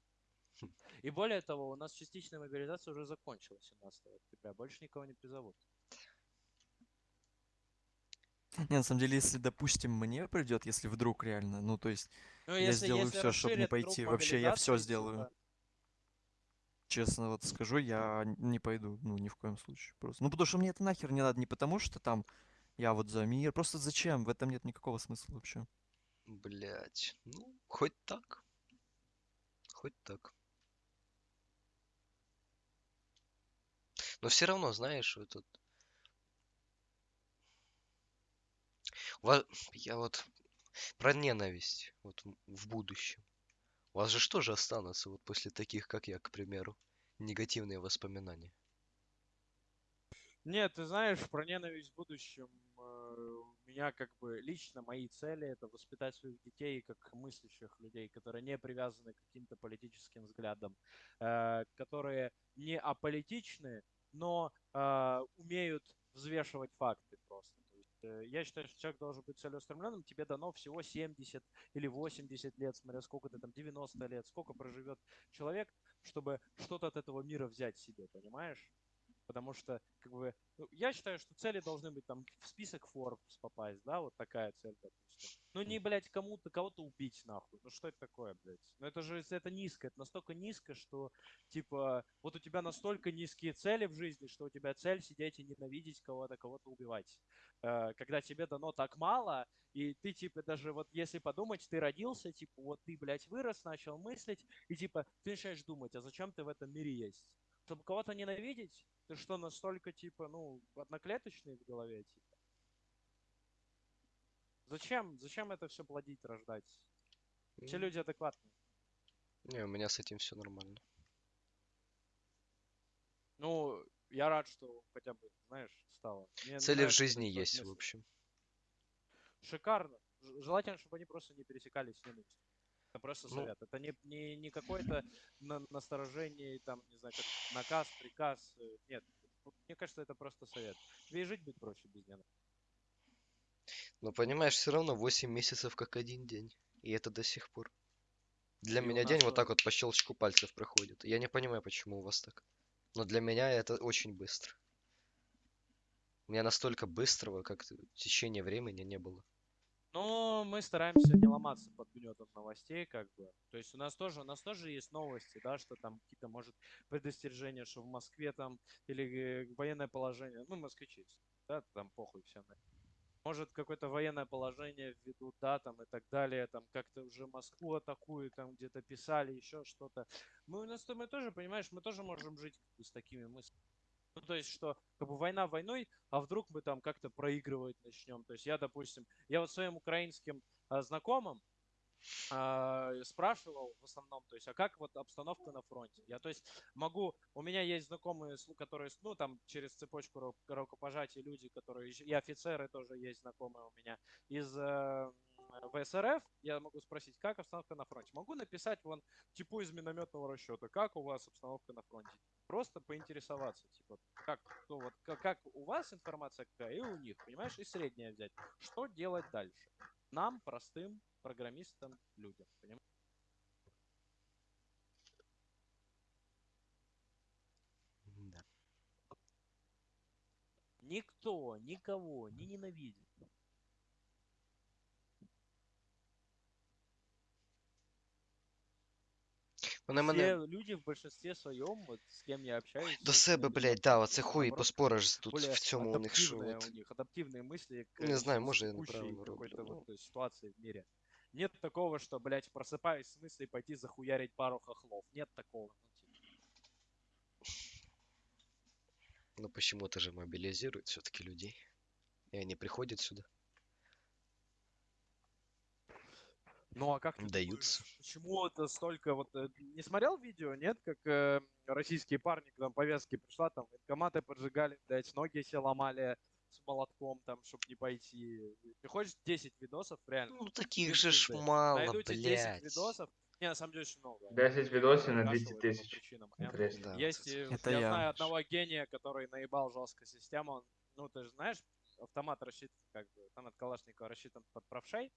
Хм. И более того, у нас частичная мобилизация уже закончилась 17 октября. Больше никого не призовут. Не, на самом деле, если, допустим, мне придет, если вдруг реально, ну, то есть, Ну, Я сделаю всё, чтоб не расширят круг пойти. Вообще, я мобилизации, сделаю. типа, честно вот скажу, я не пойду, ну, ни в коем случае. Просто. Ну, потому что мне это нахер не надо, не потому что там я вот за мир. Просто зачем? В этом нет никакого смысла вообще. Блять. Ну, хоть так. Хоть так. Но все равно, знаешь, вот этот... Ва- Я вот про ненависть вот в будущем. У вас же что же останутся вот после таких, как я, к примеру, негативные воспоминания? Нет, ты знаешь, про ненависть в будущем у меня как бы лично мои цели это воспитать своих детей как мыслящих людей, которые не привязаны к каким-то политическим взглядам, э, которые не аполитичны, но э, умеют взвешивать факты просто. Э, я считаю, что человек должен быть целеустремленным, тебе дано всего 70 или 80 лет, смотря сколько ты там, 90 лет, сколько проживет человек, чтобы что-то от этого мира взять себе, понимаешь? Потому что, как бы, ну, я считаю, что цели должны быть там в список Forbes попасть, да, вот такая цель, допустим. Ну не, блядь, кому-то, кого-то убить, нахуй. Ну что это такое, блядь? Ну это же, это низко, это настолько низко, что, типа, вот у тебя настолько низкие цели в жизни, что у тебя цель сидеть и ненавидеть кого-то, кого-то убивать. Э, Когда тебе дано так мало, и ты, типа, даже вот если подумать, ты родился, типа, вот ты, блядь, вырос, начал мыслить, и, типа, ты начинаешь думать, а зачем ты в этом мире есть? Чтобы кого-то ненавидеть? Ты что, настолько, типа, ну, одноклеточный в голове, типа? Зачем? Зачем это все плодить, рождать? Все люди адекватные. Не, у меня с этим все нормально. Ну, я рад, что хотя бы, знаешь, стало. Мне Цели в нравится жизни такое есть, в место. общем. Шикарно. Желательно, чтобы они просто не пересекались с ненавистью. Это просто Ну. совет. Это не, не, не какое-то на, насторожение, там, не знаю, как наказ, приказ. э, Нет. Мне кажется, это просто совет. Тебе и жить будет проще без него. Но понимаешь, все равно 8 месяцев как один день. И это до сих пор. Для И меня день вот так вот по щелчку пальцев проходит. Я не понимаю, почему у вас так. Но для меня это очень быстро. У меня настолько быстрого, как течение времени не было. Но мы стараемся не ломаться под гнетом новостей, как бы. То есть у нас тоже, у нас тоже есть новости, да, что там какие-то, может, предостережения, что в Москве там, или э, военное положение, ну, москвичи, да, там похуй всем. Может, какое-то военное положение введут, да, там и так далее, там как-то уже Москву атакуют, там где-то писали, еще что-то. Мы у нас, мы тоже, понимаешь, мы тоже можем жить с такими мыслями. Ну, то есть, что как бы война войной, а вдруг мы там как-то проигрывать начнем. То есть я, допустим, я вот своим украинским а, знакомым а, спрашивал в основном, то есть, а как вот обстановка на фронте? Я, то есть, могу, у меня есть знакомые, которые, ну, там, через цепочку ру- рукопожатий люди, которые, и офицеры тоже есть знакомые у меня, из э, ВСРФ, я могу спросить, как обстановка на фронте? Могу написать вон, типу из минометного расчета, как у вас обстановка на фронте? Просто поинтересоваться, типа, как, ну, вот, как, как у вас информация какая, и у них, понимаешь, и среднее взять. Что делать дальше? Нам, простым программистам, людям, понимаешь? Да. Никто никого не ненавидит. Вони Все мене люди в большинстве своем, вот с кем я общаюсь, до себе, блядь, да, оце Ну, хуй і поспориш тут в цьому у них що. адаптивные От. у них, адаптивные мысли к Не знаю, с- може я текущей неправильно роблю. какой-то Ну, вот ситуации в мире. Нет такого, что, блядь, просыпаюсь с мыслью пойти захуярить пару хохлов. Нет такого. Ну, типа. ну почему-то же мобилизируют все-таки людей. И они приходят сюда. Ну а как ты Даются. думаешь, почему это столько вот... э, Не смотрел видео, нет? Как э, российские парни, к нам повестки пришла, там военкоматы поджигали, блядь, ноги все ломали с молотком, там, чтобы не пойти. Ты хочешь 10 видосов, реально? Ну таких же ж мало, Найду тебе 10 блядь. видосов. Не, на самом деле очень много. 10 видосов на Кашевые 200 по тысяч. причинам. Интересно. Да, Есть, вот э, Это я, я. знаю одного гения, который наебал жестко систему. Он, ну, ты же знаешь, автомат рассчитан, как бы, автомат Калашникова рассчитан под правшей.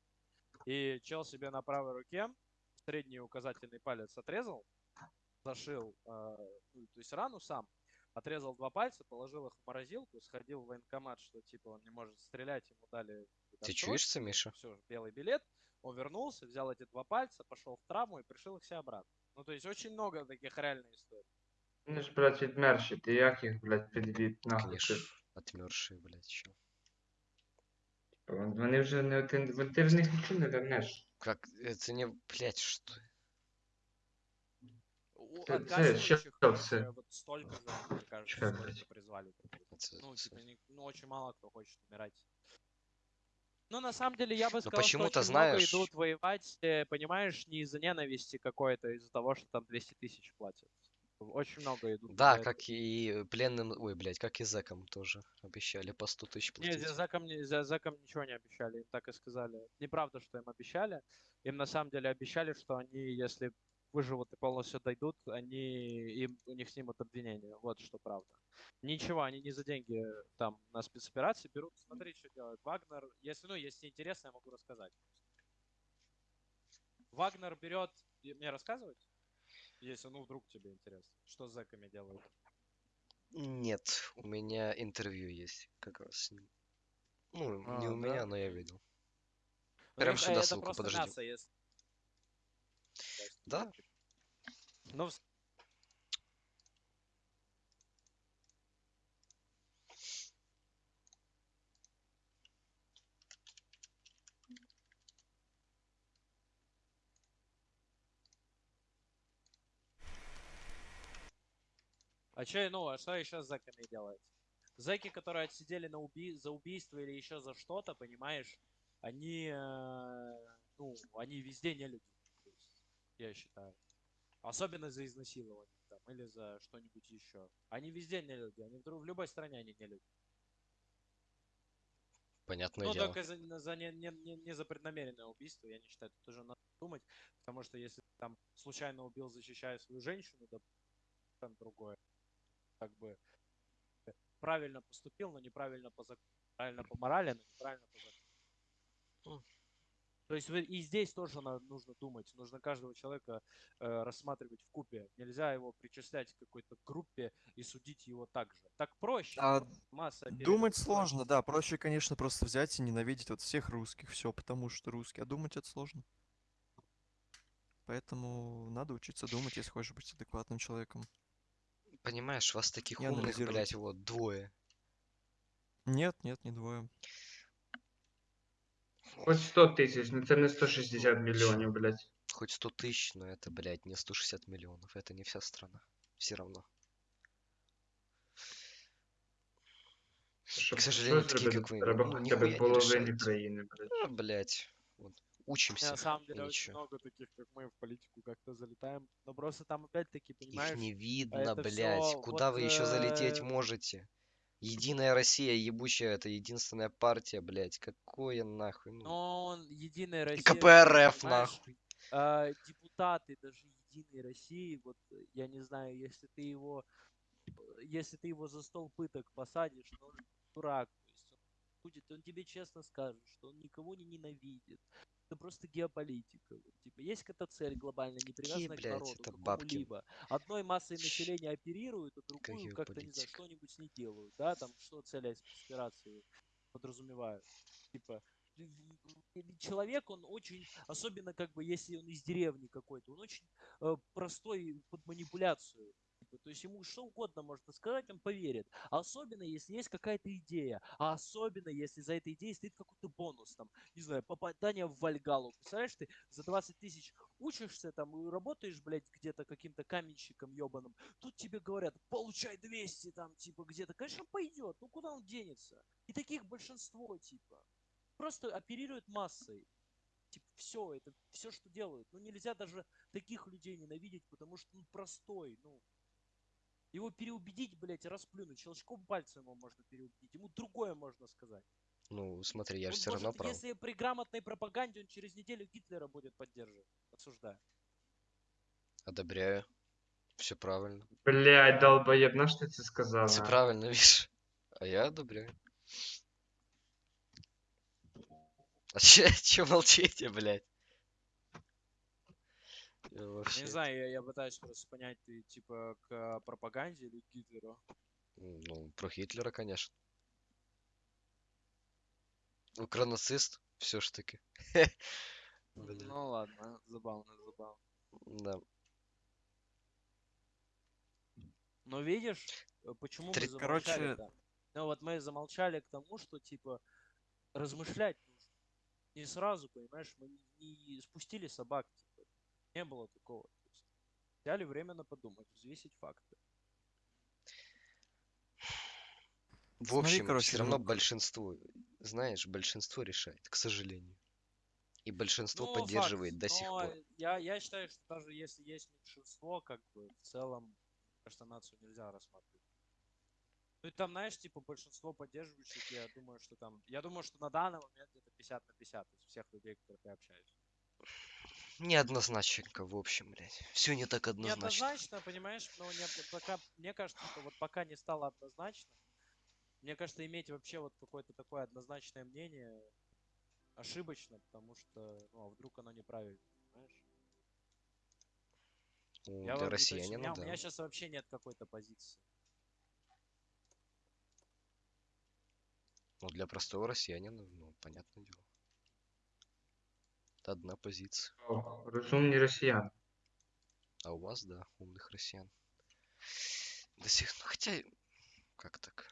И чел себе на правой руке средний указательный палец отрезал, зашил, э, ну, то есть рану сам, отрезал два пальца, положил их в морозилку, сходил в военкомат, что типа он не может стрелять, ему дали Ты чуешь це, Миша? все, белый билет. Он вернулся, взял эти два пальца, пошел в травму и пришил их все обратно. Ну, то есть очень много таких реальных историй. Вони ж, блядь, відмерші, ти як їх, блядь, підвід, нахуй. Конечно, Ти- отмершие, блядь, чё. Вон- Вони вже не вон ти в них нічого не вернеш. Как, это не, блядь, что? У Це- це що их, це? э, вот столько же, мне кажется, Чекай, сколько блядь. призвали. Это Ну, типа, ну, очень мало кто хочет умирать. Ну, на самом деле, я бы сказал, что почему-то, много знаешь- идут воевать, э, понимаешь, не из-за ненависти какой-то, а из-за того, что там 200 тысяч платят. Очень много идут. Да, как и пленным, ой, блядь, как и зэкам тоже обещали по 100 тысяч Не, платить. за зэкам, не- за зэкам ничего не обещали, им так и сказали. Неправда, что им обещали. Им на самом деле обещали, что они, если выживут и полностью дойдут, они, им, у них снимут обвинение. Вот что правда. Ничего, они не за деньги там на спецоперации берут. Смотри, что делает Вагнер. Если, ну, если интересно, я могу рассказать. Вагнер берет... Мне рассказывать? Если, ну, вдруг тебе интересно. Что с зэками делают? Нет, у меня интервью есть как раз с ним. Ну, не А, у да? меня, но я видел. Ну, Прям сюда это ссылку, подожди. мясо, если- Да? Ну, А что, ну, а что еще с зэками делать? Зэки, которые отсидели на уби... за убийство или еще за что-то, понимаешь, они, э, ну, они везде не люди, то я считаю. Особенно за изнасилование там, или за что-нибудь еще. Они везде не люди, они в, дру- в любой стране они не люди. Понятное Ну, дело. только за, за не, не, не, не за преднамеренное убийство, я не считаю, это тоже на... думать, потому что если там случайно убил, защищая свою женщину, да, там другое, как бы э, правильно поступил, но неправильно по закону, правильно по морали, но неправильно по закону. М. То есть вы- и здесь тоже нужно думать, нужно каждого человека э, рассматривать в купе. Нельзя его причислять к какой-то группе и судить его так же. Так проще. А масса Думать сложно, да. Проще, конечно, просто взять и ненавидеть вот всех русских, все, потому что русские. А думать это сложно. Поэтому надо учиться думать, если хочешь быть адекватным человеком. Понимаешь, вас таких И умных, анализировать. блядь, вот двое. Нет, нет, не двое. Хоть 100 тисяч, ну це не 160 мільйонів, блядь. Хоть 100 тысяч, но это, блядь, не 160 миллионов. Это не вся страна. Все равно. Щоб сожалению, щось такі, зробити, як ви, треба ну, хоча ніхуя б не половині рішають. країни, блядь. А, блядь. Учимся. На самом деле и очень ничего. много таких, как мы, в политику как-то залетаем. Но просто там опять-таки, Их понимаешь, не видно, это блядь. всё Куда вот, вы еще залететь э, можете? Единая Россия, ебучая, это единственная партия, блядь. Какое нахуй? Ну, но он Единая Россия... КПРФ, понимаешь, нахуй. а, депутаты даже Единой России, вот э, я не знаю, если ты его, э, если ты его за стол пыток посадишь, но он дурак, будет, он тебе честно скажет, что он никого не ненавидит. Это просто геополитика. типа, есть какая-то цель глобальная, не привязанная к блядь, народу, Бабкин? какому-либо. Одной массой населения оперируют, а другую как-то, не знаю, что-нибудь с ней делают, да, там, что цели спецоперации подразумевают. Типа, человек, он очень, особенно как бы, если он из деревни какой-то, он очень э, простой под манипуляцию. Типа, То есть ему что угодно можно сказать, он поверит. Особенно, если есть какая-то идея. А особенно, если за этой идеей стоит какой-то бонус. Там, не знаю, попадание в Вальгалу. Представляешь, ты за 20 тысяч учишься там и работаешь, блядь, где-то каким-то каменщиком ебаным. Тут тебе говорят, получай 200 там, типа, где-то. Конечно, пойдет. Ну, куда он денется? И таких большинство, типа. Просто оперируют массой. Типа, все, это все, что делают. Ну, нельзя даже таких людей ненавидеть, потому что он простой, ну. Его переубедить, блядь, расплюнуть. Щелчком пальца ему можно переубедить. Ему другое можно сказать. Ну, смотри, я же все равно прав. если при грамотной пропаганде он через неделю Гитлера будет поддерживать. Осуждаю. Одобряю. Все правильно. Блядь, долбоєб, на що ти це сказав? Все нахуй? правильно, видишь? А я одобряю. А че, че молчите, блядь? Я вообще... не знаю, я, я пытаюсь просто понять, ты типа к пропаганде или к Гитлеру. Ну, про Гитлера, конечно. Укронацист, все ж таки. Ну ладно, забавно, забавно. да. Но видишь, э, почему Три- мы короче- замолчали Ну вот мы замолчали к тому, что типа размышлять нужно. Не сразу, понимаешь, мы не, спустили собак. Не было такого. То есть взяли время подумать, взвесить факты. В Смотри, общем, короче, все равно ну, большинство, знаешь, большинство решает, к сожалению. И большинство Ну, поддерживает факт. до сих пор. Я, я считаю, что даже если есть меньшинство, как бы в целом, кажется, нацию нельзя рассматривать. Ну и там, знаешь, типа большинство поддерживающих, я думаю, что там, я думаю, что на данный момент где-то 50 на 50 из всех людей, которых я общаюсь. Неоднозначненько, в общем, блядь. Все не так однозначно. Неоднозначно, понимаешь, но не, пока, мне кажется, что вот пока не стало однозначно, мне кажется, иметь вообще вот какое-то такое однозначное мнение ошибочно, потому что, ну, а вдруг оно неправильно, понимаешь? Ну, Я для то есть у россиянина, меня, у да. меня сейчас вообще нет какой-то позиции. Ну, для простого россиянина, ну, понятное дело. Это одна позиция. О, Розумні росіяни. А у вас, да, умных россиян. До сих... Ну, хотя... Как так?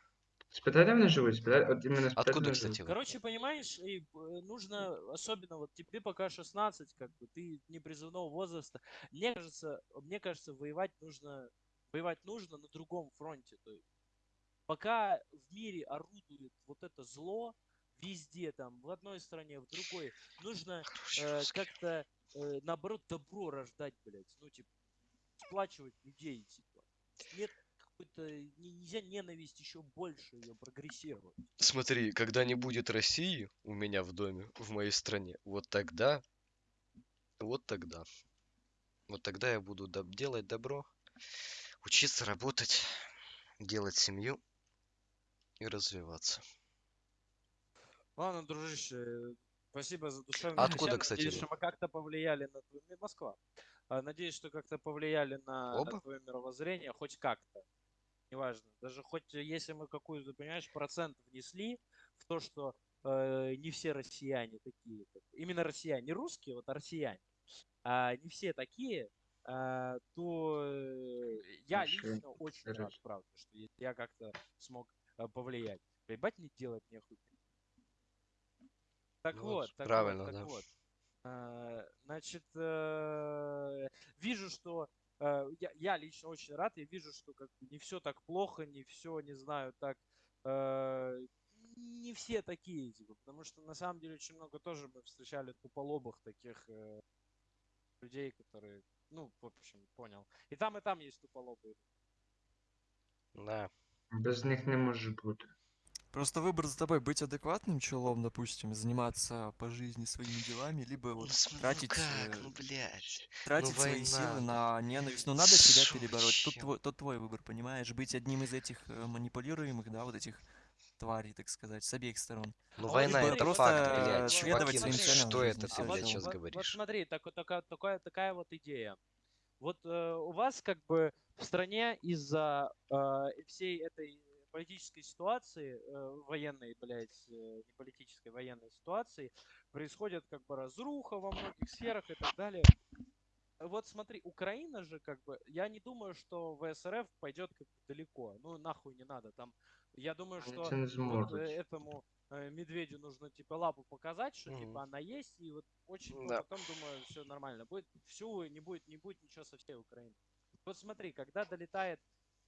Спитай, де вони живуть? Спитай, от іменно спитай, де Откуда, вони кстати, живуть. вы? Короче, понимаешь, и, э, нужно, особенно вот тебе пока 16, как бы, ты не призывного возраста. Мне кажется, мне кажется, воевать нужно, воевать нужно на другом фронте. То есть, пока в мире орудует вот это зло, везде там, в одной стране, в другой, нужно э, как-то, э, наоборот, добро рождать, блядь. Ну, типа, сплачивать людей, типа. Нет какой-то, не- нельзя ненависть еще больше ее прогрессировать. Смотри, когда не будет России у меня в доме, в моей стране, вот тогда Вот тогда. Вот тогда я буду доб- делать добро, учиться работать, делать семью и развиваться. Ладно, дружище, спасибо за душевную А откуда, беседу. кстати, Надеюсь, что мы как-то повлияли на твою... Москва. А, Надеюсь, что как-то повлияли на Оба? твое мировоззрение, хоть как-то. Неважно. Даже хоть если мы какую-то, понимаешь, процент внесли в то, что э, не все россияне такие. Именно россияне, не русские, вот а россияне. А, не все такие, а, то э, я Большой лично очень рад, правда, что я- я как-то смог э, повлиять. Ебать не делать нехуй. Так Ну вот, так правильно, вот, так да. вот. А, Значит, э, вижу, что э, я, я лично очень рад, я вижу, что как бы не все так плохо, не все, не знаю, так э, не все такие, типа, потому что на самом деле очень много тоже мы встречали туполобых таких э, людей, которые, ну, в общем, понял. И там, и там есть туполобые. Да. Без них не може бути. Просто выбор за тобой быть адекватным челом, допустим, заниматься по жизни своими делами, либо Ну, вот см- ну тратить, как, э, ну блядь. тратить свои силы на ненависть. Ну, надо себя Шо, перебороть. Тут твой, тут твой выбор, понимаешь? Быть одним из этих э, манипулируемых, да, вот этих тварей, так сказать, с обеих сторон. Ну А война это вот, факт, э, блядь. Чуваки, ну что это ты, А блядь, вот, сейчас вот, говоришь? вот смотри, так, такая, такая, такая вот идея. Вот э, у вас как бы в стране из-за э, всей этой политической ситуации, э, военной, блядь, э, не политической, военной ситуации, происходит как бы разруха во многих сферах и так далее. Вот смотри, Украина же как бы, я не думаю, что ВСРФ пойдет как бы далеко. Ну нахуй не надо. Там, я думаю, что вот э, этому э, медведю нужно типа лапу показать, что Мгм. типа она есть, и вот очень ну, Да. потом думаю, все нормально. Будет всю, не будет, не будет ничего со всей Украины. Вот смотри, когда долетает,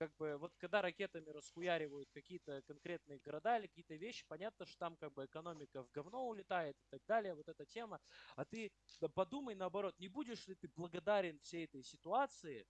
как бы, вот когда ракетами расхуяривают какие-то конкретные города или какие-то вещи, понятно, что там как бы экономика в говно улетает и так далее, вот эта тема. А ты подумай наоборот, не будешь ли ты благодарен всей этой ситуации,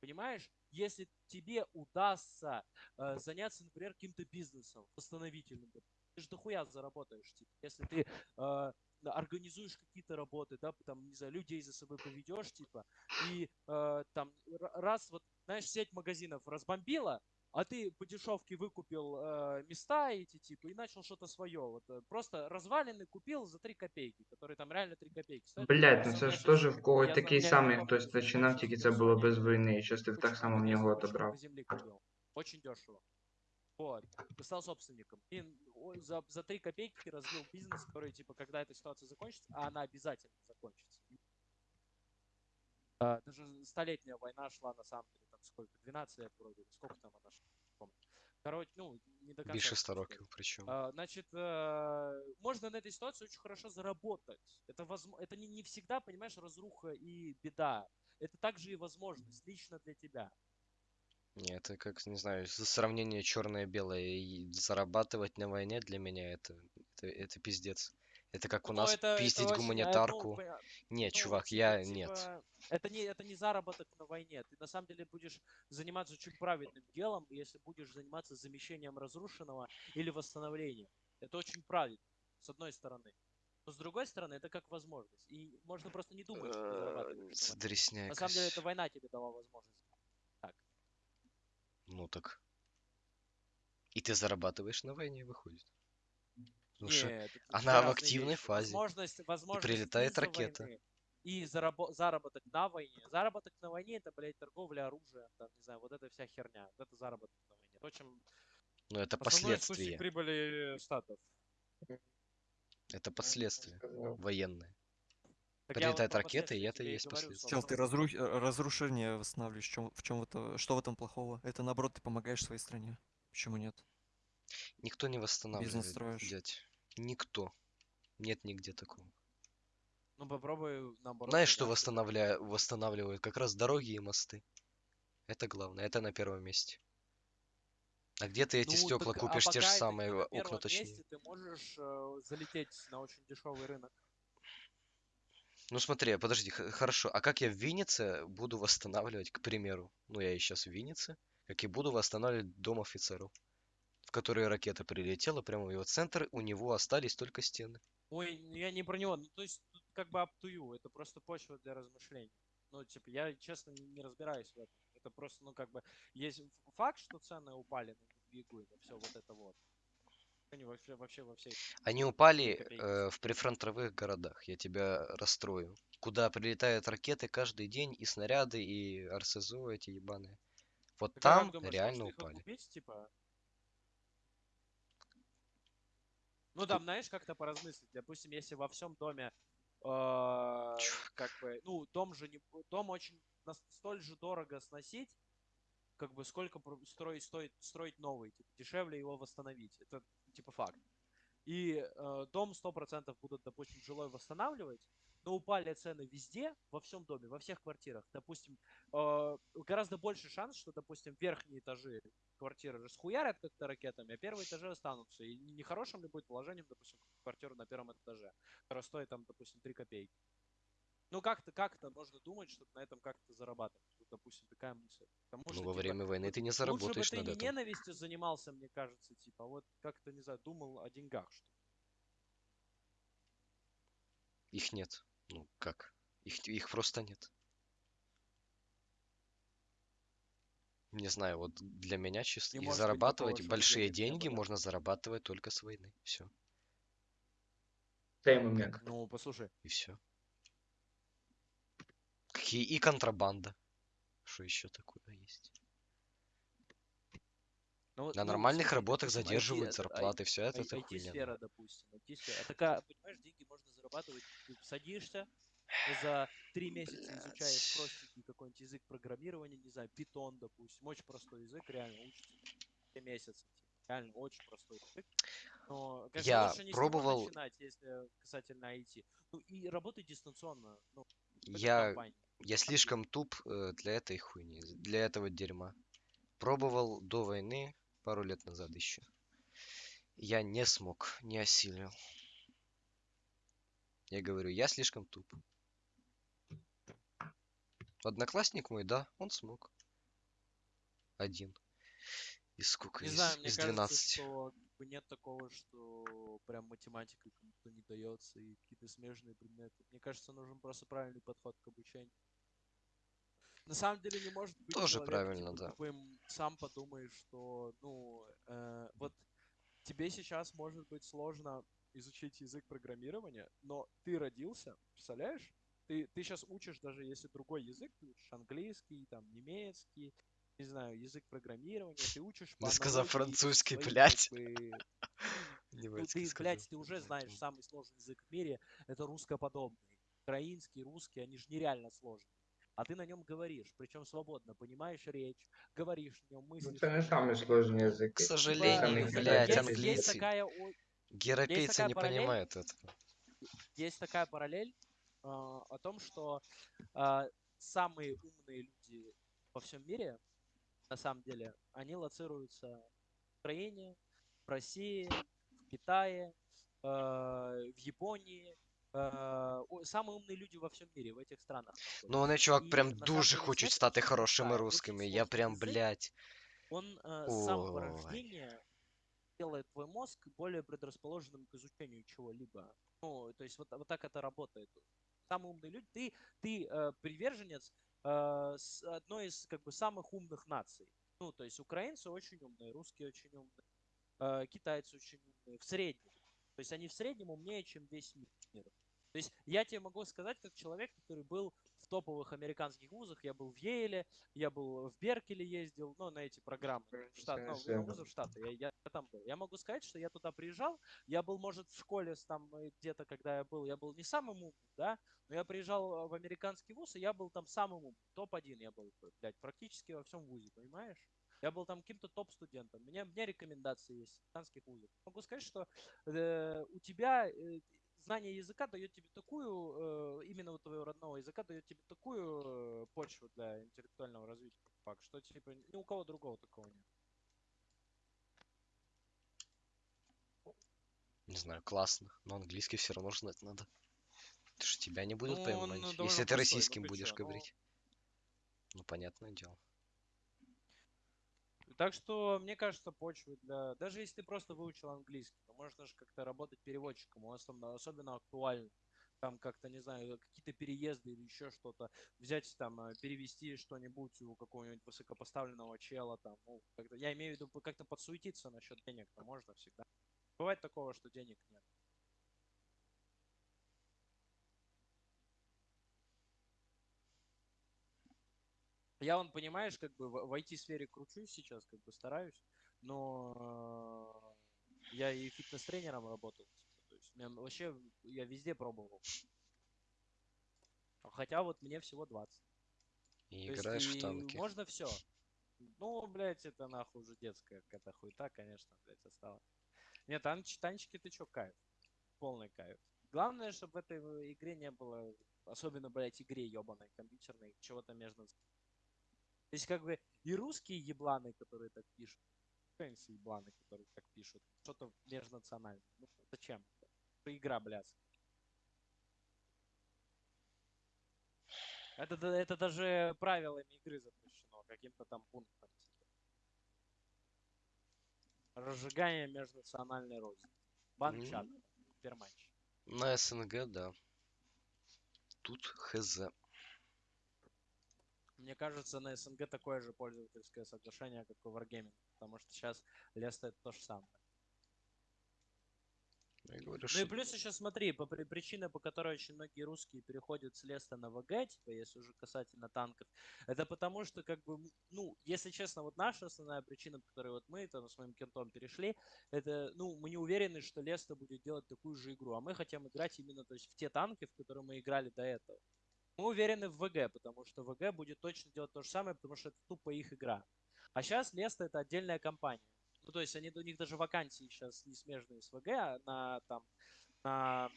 понимаешь, если тебе удастся э, заняться, например, каким-то бизнесом восстановительным. Ты же дохуя заработаешь, типа, если ты э, организуешь какие-то работы, да, там, не знаю, людей за собой поведешь, типа, и э, там раз вот, знаешь, сеть магазинов разбомбила, а ты по дешевке выкупил э, места эти, типа, и начал что-то свое. Вот, э, просто развалины купил за 3 копейки, которые там реально 3 копейки стоят. Блять, ну Всё, це я ж щас- теж в когось я такий знаю, у меня самий знакомый хтось очень починав, большой тільки в це було Херсоне без війни, і щось ти б так кучу само в магазин- нього кучу отобрав. земли купил. Очень дешево. Вот. И стал собственником. И о- за, за 3 копейки развил бизнес, который, типа, когда эта ситуация закончится, а она обязательно закончится. А, даже столетняя война шла, на самом деле, там сколько, 12 лет вроде, сколько там она помню. Короче, ну, не до конца. Більше эту 100 историю. років причому. А, Значит, э, можно на этой ситуации очень хорошо заработать. Это, возм- это не, не всегда, понимаешь, разруха и беда. Это также и возможность лично для тебя. Не, это как, не знаю, сравнение черное-белое и зарабатывать на войне для меня это, это, это пиздец. Это как у Ну, нас это- это пиздить очень, э, ну, гуманитарку. поня- Не, ну, чувак, типа- я типа, нет. Это не, это не заработок на войне. Ты на самом деле будешь заниматься очень правильным делом, если будешь заниматься замещением разрушенного или восстановлением. Это очень правильно, с одной стороны. Но с другой стороны, это как возможность. И можно просто не думать, что ты зарабатываешь на Э, На самом деле, это война тебе дала возможность. Ну так. И ты зарабатываешь на войне, выходит. Ну что, Нет, она в активной вещи. фазе. Возможность, возможность прилетает из-за ракета. войны И зарабо- заработок на войне. Заработок на войне это, блядь, торговля оружием, там, не знаю, вот эта вся херня. Вот это заработок на войне. То, чем ну это последствия. прибыли штатов. Это последствия Сказав. военные. Так вот Прилетает ракета, и последствия это и есть последствия. Чел, ты разру- разрушение восстанавливаешь. В чем, в чем это, что в этом плохого? Это наоборот, ты помогаешь своей стране. Почему нет? Никто не восстанавливает, строишь. дядь. Никто. Нет нигде такого. Ну, попробуй наоборот. Знаешь, что восстанавля... восстанавливают? Как раз дороги и мосты. Это главное, это на первом месте. А где ты эти Ну, стекла так, а купишь, те же самые на окна точнее? месте, ты можешь э, залететь на очень дешевый рынок. Ну смотри, подожди, хорошо. А как я в Виннице буду восстанавливать, к примеру, ну я и сейчас в Виннице, как и буду восстанавливать дом офицеров, в который ракета прилетела прямо в его центр, у него остались только стены. Ой, я не про него. Ну, то есть, тут как бы up to you, это просто почва для размышлений. Ну, типа, я, честно, не, не разбираюсь в этом. Это просто, ну, как бы, есть факт, что цены упали на Бигу и все вот это вот. Они вообще, вообще во всей... Они упали э, в прифронтовых городах, я тебя расстрою. Куда прилетают ракеты каждый день, и снаряды, и РСЗО эти ебаные. Вот Так а там думаешь, реально упали. окупить, типа? Ну, там, знаешь, как-то поразмыслить. Допустим, если во всем доме, э, как бы, ну, дом же не, дом очень столь же дорого сносить, как бы сколько строить, стоит строить новый, типа, дешевле его восстановить. Это типа факт. И э, дом 100% будут, допустим, жилой восстанавливать, но упали цены везде, во всем доме, во всех квартирах. Допустим, э, гораздо больше шанс, что, допустим, верхние этажи квартиры расхуярят как-то ракетами, а первые этажи останутся. И не- нехорошим ли будет положением, допустим, квартиру на первом этаже, которая стоит там, допустим, 3 копейки. Ну, как-то, как-то можно думать, что на этом как-то зарабатывать. Вот, допустим, такая мысль. Потому Ну, что, во типа, время войны ты не Лучше заработаешь бы ты не этим. ненавистью занимался, мне кажется, типа, а вот как-то, не знаю, думал о деньгах, что. Их нет. Ну, как? Их, их просто нет. Не знаю, вот для меня чисто Не быть такого, зарабатывать чтобы большие деньги было. можно зарабатывать только с войны. Все. Момент. Ну, послушай, И все. Какие и контрабанда. Что еще такое есть? Ну, вот, На ну, нормальных работах задерживают IT, зарплаты, все это, ай- это хуйня. IT-сфера, допустим, IT-сфера. А такая, понимаешь, деньги можно зарабатывать. Ты садишься, за три месяца изучаешь простенький какой-нибудь язык программирования, не знаю, питон, допустим. Очень простой язык, реально учится три месяца. типа, Реально очень простой язык. Но, конечно, Я лучше не пробовал- начинать, если касательно IT. Ну и работать дистанционно. Ну, Я, компании. я слишком туп э, для этой хуйни, для этого дерьма. Пробовал до войны, пару лет назад еще. Я не смог, не осилил. Я говорю, я слишком туп. Одноклассник мой, да, он смог. Один. Из сколько? Не из, знаю, мне из кажется, 12. что нет такого, что прям математика кому-то не дается и какие-то смежные предметы. Мне кажется, нужен просто правильный подход к обучению. На самом деле не может быть Тоже человек, правильно, типа, да. тупым. Сам подумаешь, что, ну, э, вот тебе сейчас может быть сложно изучить язык программирования, но ты родился, представляешь? Ты, ты сейчас учишь, даже если другой язык, ты учишь английский, там, немецкий, не знаю, язык программирования, ты учишь по Не сказал французский, своим, как блядь. бы, ну, ты, сказал, блядь, ты уже знаешь, самый сложный язык в мире — это русскоподобный. Украинский, русский, они же нереально сложные. А ты на нем говоришь, причем свободно, понимаешь речь, говоришь на нем, Ну, мыслишь. це не самий сложний язик. К сожалению, Самый блядь, английский. есть такая, Европейцы такая не параллель. понимают этого. есть такая параллель э, о том, что э, самые умные люди во всем мире, на самом деле, они лоцируются в Украине, в России, в Китае, э, в Японии. Э, самые умные люди во всем мире в этих странах. Ну, вони, чувак, прям дуже хочуть стати очень хорошими русскими. Я прям, блядь. Он э, с самого рождения делает твой мозг более предрасположенным к изучению чего-либо. Ну, то есть вот, вот так это работает. Самые умные люди. Ты, ты э, приверженец э, с одной из как бы самых умных наций. Ну, то есть украинцы очень умные, русские очень умные, э, китайцы очень умные, в среднем. То есть они в среднем умнее, чем весь мир. То есть я тебе могу сказать, как человек, который был в топовых американских вузах, я был в Йейле, я был в Беркеле ездил, ну, на эти программы, в штат, ну, на вузы в Штаты, я, я там был. Я могу сказать, что я туда приезжал, я был, может, в школе там э, где-то, когда я был, я был не самым умным, да, но я приезжал э, в американский вуз, и я был там самым умным, топ-1 я был, блядь, практически во всем вузе, понимаешь? Я был там каким-то топ-студентом. У меня, у меня рекомендации есть в американских вузах. Могу сказать, что э, у тебя э, знание языка дает тебе такую, э, именно вот твоего родного языка дает тебе такую э, почву для интеллектуального развития, факт, что типа ни у кого другого такого нет. Не знаю, классно. Но английский все равно знать надо. Ты же тебя не будут Ну, понимать. он Если ты простой, российским будешь ну. говорить. Ну, понятное дело. Так что, мне кажется, почвы для... Даже если ты просто выучил английский, то можно же как-то работать переводчиком, особенно, особенно актуально. там как-то, не знаю, какие-то переезды или еще что-то, взять там, э, перевести что-нибудь у какого-нибудь высокопоставленного чела, там, ну, я имею в виду, как-то подсуетиться насчет денег-то можно всегда. Бывает такого, что денег нет. Я вон, понимаешь, как бы в, в IT-сфере кручусь сейчас, как бы стараюсь, но э, я и фитнес-тренером работал. типа, то есть меня вообще я везде пробовал. Хотя вот мне всего 20. И То есть играешь в и танки. Можно все. Ну, блядь, это нахуй уже детская какая-то хуета, конечно, блядь, осталось. Нет, танч, танчики ты чё, кайф. Полный кайф. Главное, чтобы в этой в- игре не было, особенно, блядь, игре ебаной компьютерной, чего-то между... То есть, как бы, и русские ебланы, которые так пишут, украинцы ебланы, которые так пишут, что-то межнациональное. Ну, зачем? Это игра, блядь. Это, это даже правилами игры запрещено, каким-то там пунктом. Разжигание межнациональной розни. Банчат. М. Пермач. На СНГ, да. Тут хз. Мне кажется, на СНГ такое же пользовательское соглашение, как и Wargaming. Потому что сейчас Леста это то же самое. Я говорю, Ну и что плюс еще смотри, по при- причина, по которой очень многие русские переходят с Леста на ВГ, типа, если уже касательно танков, это потому что, как бы, ну, если честно, вот наша основная причина, по которой вот мы там с моим кентом перешли, это, ну, мы не уверены, что Леста будет делать такую же игру, а мы хотим играть именно, то есть, в те танки, в которые мы играли до этого. Мы уверены в ВГ, потому что ВГ будет точно делать то же самое, потому что это тупо их игра. А сейчас Леста это отдельная компания. Ну, то есть они, у них даже вакансии сейчас не смежные с ВГ, а на там на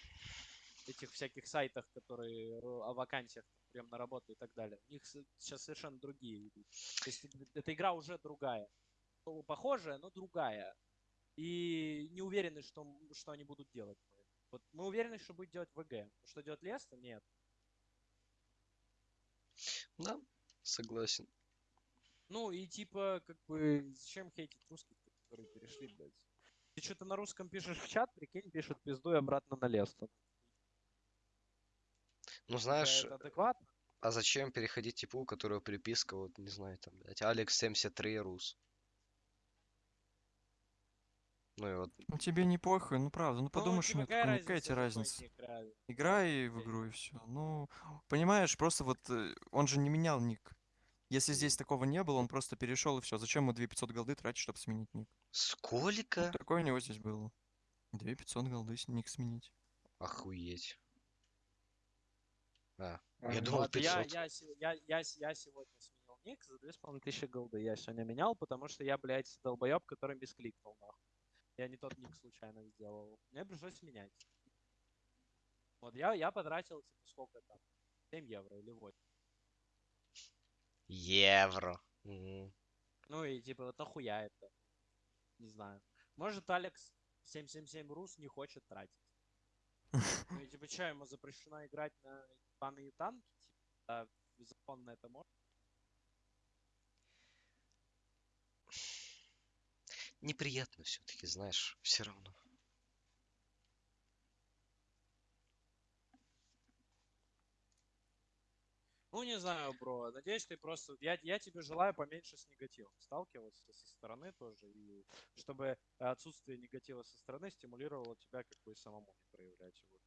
этих всяких сайтах, которые о вакансиях прям на работу и так далее. У них сейчас совершенно другие. То есть эта игра уже другая. Ну, Похожая, но другая. И не уверены, что, что они будут делать. Вот мы уверены, что будет делать ВГ. Что делать Леста? Нет. Да, согласен. Ну и типа, как бы, зачем хейтить русских, которые перешли, блядь? Ты что-то на русском пишешь в чат, прикинь, пишут пизду и обратно на Лесту. Ну, знаешь, это адекватно? а зачем переходить типу, у которого приписка, вот, не знаю, там, блядь, Алекс 73 Рус. Ну и вот, Ну тебе не похуй, ну правда, ну подумаешь, типа, нет, какая какая, какая разница, тебе разница? разница? Играй в игру и все. Ну, понимаешь, просто вот э, он же не менял ник. Если здесь такого не было, он просто перешел и все. Зачем ему 2500 голды тратить, чтобы сменить ник? сколько? Такое у него здесь было. 2500 голды с- ник сменить. Охуеть. А, А, я ну, думал Вот я, 500. я, я, я, с- я сегодня сменил ник за 2500 голды. Я сегодня менял, потому что я, блядь, долбоеб, который мискликнул, нахуй. Я не тот ник случайно сделал. Мне пришлось менять. Вот я, я потратил, типа, сколько там? 7 евро или 8. Евро. Мгм. Ну и типа, вот нахуя это? Не знаю. Может, Алекс 777 Рус не хочет тратить. Ну и типа, что, ему запрещено играть на ебаные танки? Типа, а законно это может? Неприятно все-таки, знаешь, все равно. Ну, не знаю, бро. Надеюсь, ты просто... Я, я тебе желаю поменьше с негативом сталкиваться со стороны тоже. И чтобы отсутствие негатива со стороны стимулировало тебя как бы самому не проявлять его.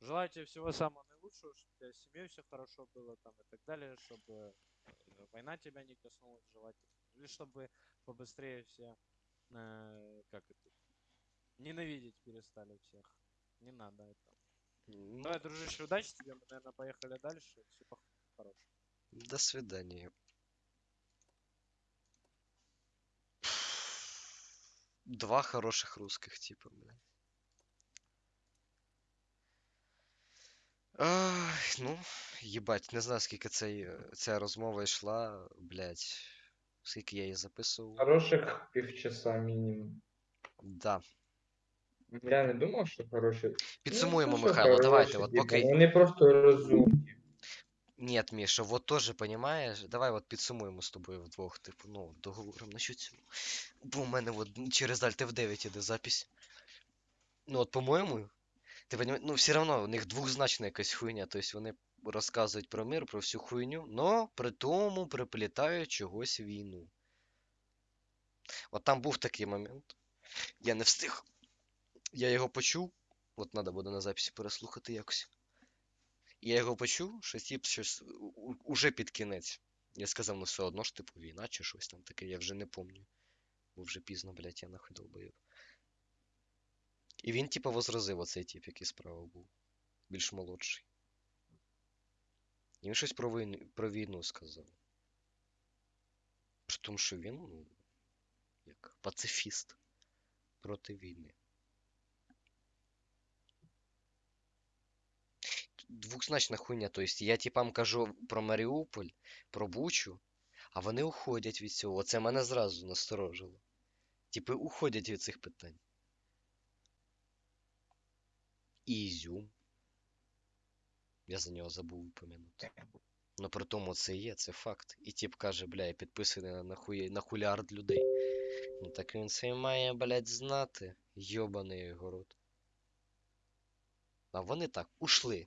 Желаю тебе всего самого наилучшего, чтобы у тебя с семьей все хорошо было там и так далее, чтобы э, война тебя не коснулась желательно. Или чтобы побыстрее все, э, как это, ненавидеть перестали всех. Не надо это. Ну, Давай, дружище, удачи тебе. Мы, наверное, поехали дальше. Всего хорошего. До свидания. Два хороших русских типа, блядь. Ай, ну, їбать, не знаю, скільки цей, ця розмова йшла, блядь. Скільки я її записував. Хороших півчаса мінімум. Да. Я не думав, що хороші. Підсумуємо, Ну, що Михайло, давайте, от типу, поки. Вони просто розумні. Нет, Міша, вот тоже понимаєш. Давай от підсумуємо з тобою вдвох, типу, ну, договоримо насчет цього. Бо у мене от через Alt F9 іде запись. Ну, от, по-моєму, Ти понімаєш, ну все равно у них двозначна якась хуйня. Тобто вони розказують про мир, про всю хуйню, но при тому приплітають чогось війну. От там був такий момент. Я не встиг. Я його почув. От треба буде на записі переслухати якось. Я його почув, що тип щось уже під кінець. Я сказав, ну все одно ж типу війна чи щось там таке, я вже не пам'ятаю. Бо вже пізно, блядь, я нахуй долбоєб. І він, типу, возразив оцей тип, який справа був. Більш молодший. Він щось про війну, про війну сказав. При тому, що він, ну, як пацифіст проти війни. Двухзначна хуйня. Тобто я типам кажу про Маріуполь, про Бучу, а вони уходять від цього. Оце мене зразу насторожило. Типи уходять від цих питань. І Ізюм. Я за нього забув упомянути. Ну при тому це є, це факт. І тип каже, бля, я підписаний на, на, на хуліард людей. Ну так він це має, блядь, знати. Йобаний його рот. А вони так, ушли.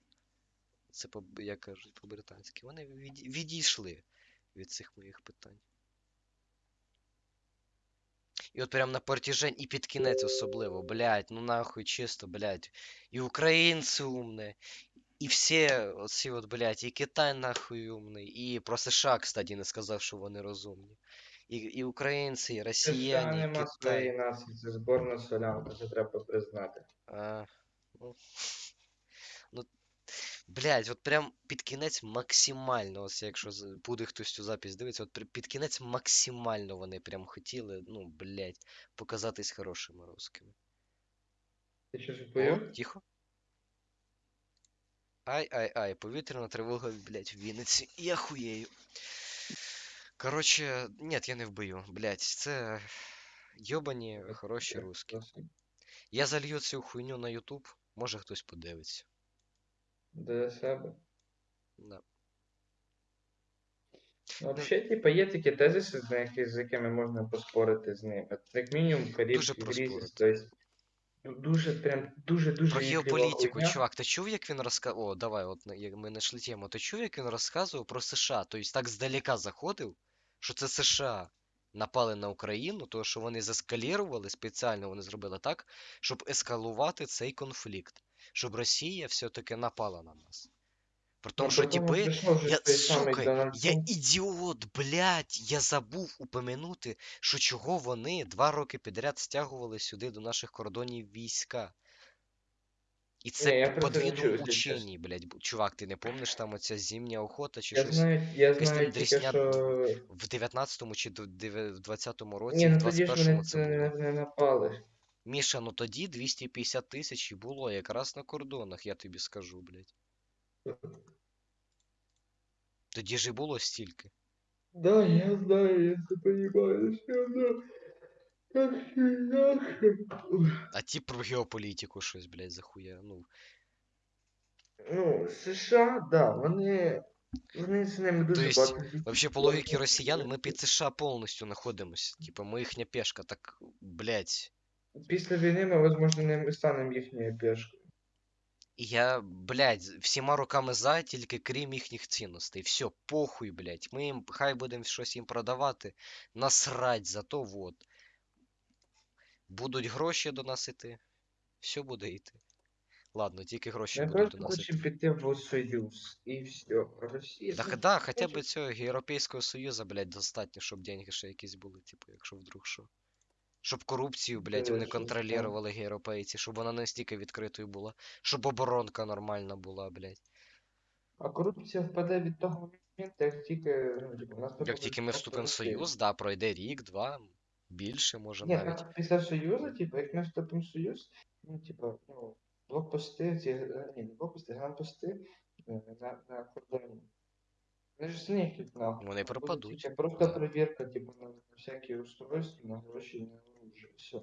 Це по, як кажуть по-британськи. Вони від, відійшли від цих моїх питань. І от прям на протяжень і під кінець особливо, блядь, ну нахуй чисто, блядь. І українці умні, і всі оці от, блядь, і Китай нахуй умний, і про США, кстати, не сказав, що вони розумні. І, і українці, і росіяни, і нема своєї нації, це зборна солянка, це треба признати. А, ну, ну, блядь, от прям під кінець максимально, ось якщо буде хтось цю запись дивитися, от під кінець максимально вони прям хотіли, ну, блядь, показатись хорошими русскими. Ти що О, запоїв? тихо. Ай-ай-ай, повітряна тривога, блядь, в Вінниці. Я хуєю. Короче, нет, я не вбию, блядь, це йобані хороші русські. Я залью цю хуйню на YouTube, може хтось подивиться. До себе. Да. Ну, взагалі, типа, є такі тезиси, з якими, можна поспорити з ними. Як мінімум, Карібський Дуже кризис, проспорити. тобто, ну, дуже, прям, дуже, дуже Про геополітику, чувак, ти чув, як він розказував. О, давай, от як ми знайшли тему. Ти чув, як він розказував про США? Тобто так здалека заходив, що це США напали на Україну, тому що вони заскалірували, спеціально вони зробили так, щоб ескалувати цей конфлікт. Щоб Росія все-таки напала на нас. При тому, що типи. Я, сука, я ідіот, блядь, я забув упомянути, що чого вони два роки підряд стягували сюди до наших кордонів війська. І це подвійно учені, блядь. Чувак, ти не помниш там оця зимня охота чи Я щось? знаю, я Якась знаю тільки, дрісня що... В 19-му чи в 20-му році, Ні, в ну ж 21-му це не, не напали. Міша, ну тоді 250 тисяч і було якраз на кордонах, я тобі скажу, блядь. Тоді ж і було стільки. Да, я знаю, я це понимаю, все равно. Как иначе. А ті про геополітику щось, блядь, захуя. Ну, Ну, США, да, вони, вони з ними дуже есть, багато. Вообще, по логіці росіян, ми під США повністю знаходимося. Типа, ми їхня пешка, так, блядь. Після війни ми, можливо, не станемо їхньою пешкою. І я, блядь, всіма руками за, тільки крім їхніх цінностей. Все, похуй, блядь. Ми їм, хай будемо щось їм продавати. Насрать, зато вот. Будуть гроші до нас іти. Все буде йти. Ладно, тільки гроші Ми будуть до просто нас іти. хочемо піти в Союз. І все. Росія. Да, да, хоча б цього Європейського Союзу, блядь, достатньо, щоб деньги ще якісь були, типу, якщо вдруг що. Щоб корупцію, блядь, вони контролювали європейці, щоб вона не стільки відкритою була, щоб оборонка нормальна була, блядь. А корупція впаде від того моменту, як тільки, ну, типу, Як тільки ми вступимо в Союз, да, пройде рік, два, більше, може Ні, навіть. так після Союзу, типу, як ми вступимо в Союз, ну, типу, ну, блокпости, ці, е, ні, не блокпости, гранпости е, на, на кордоні. Вони ж зникнуть нахуй. Вони Там буде пропадуть, тільки просто да. перевірка, типу, на, на всякі устройства, на гроші, на оружие, все.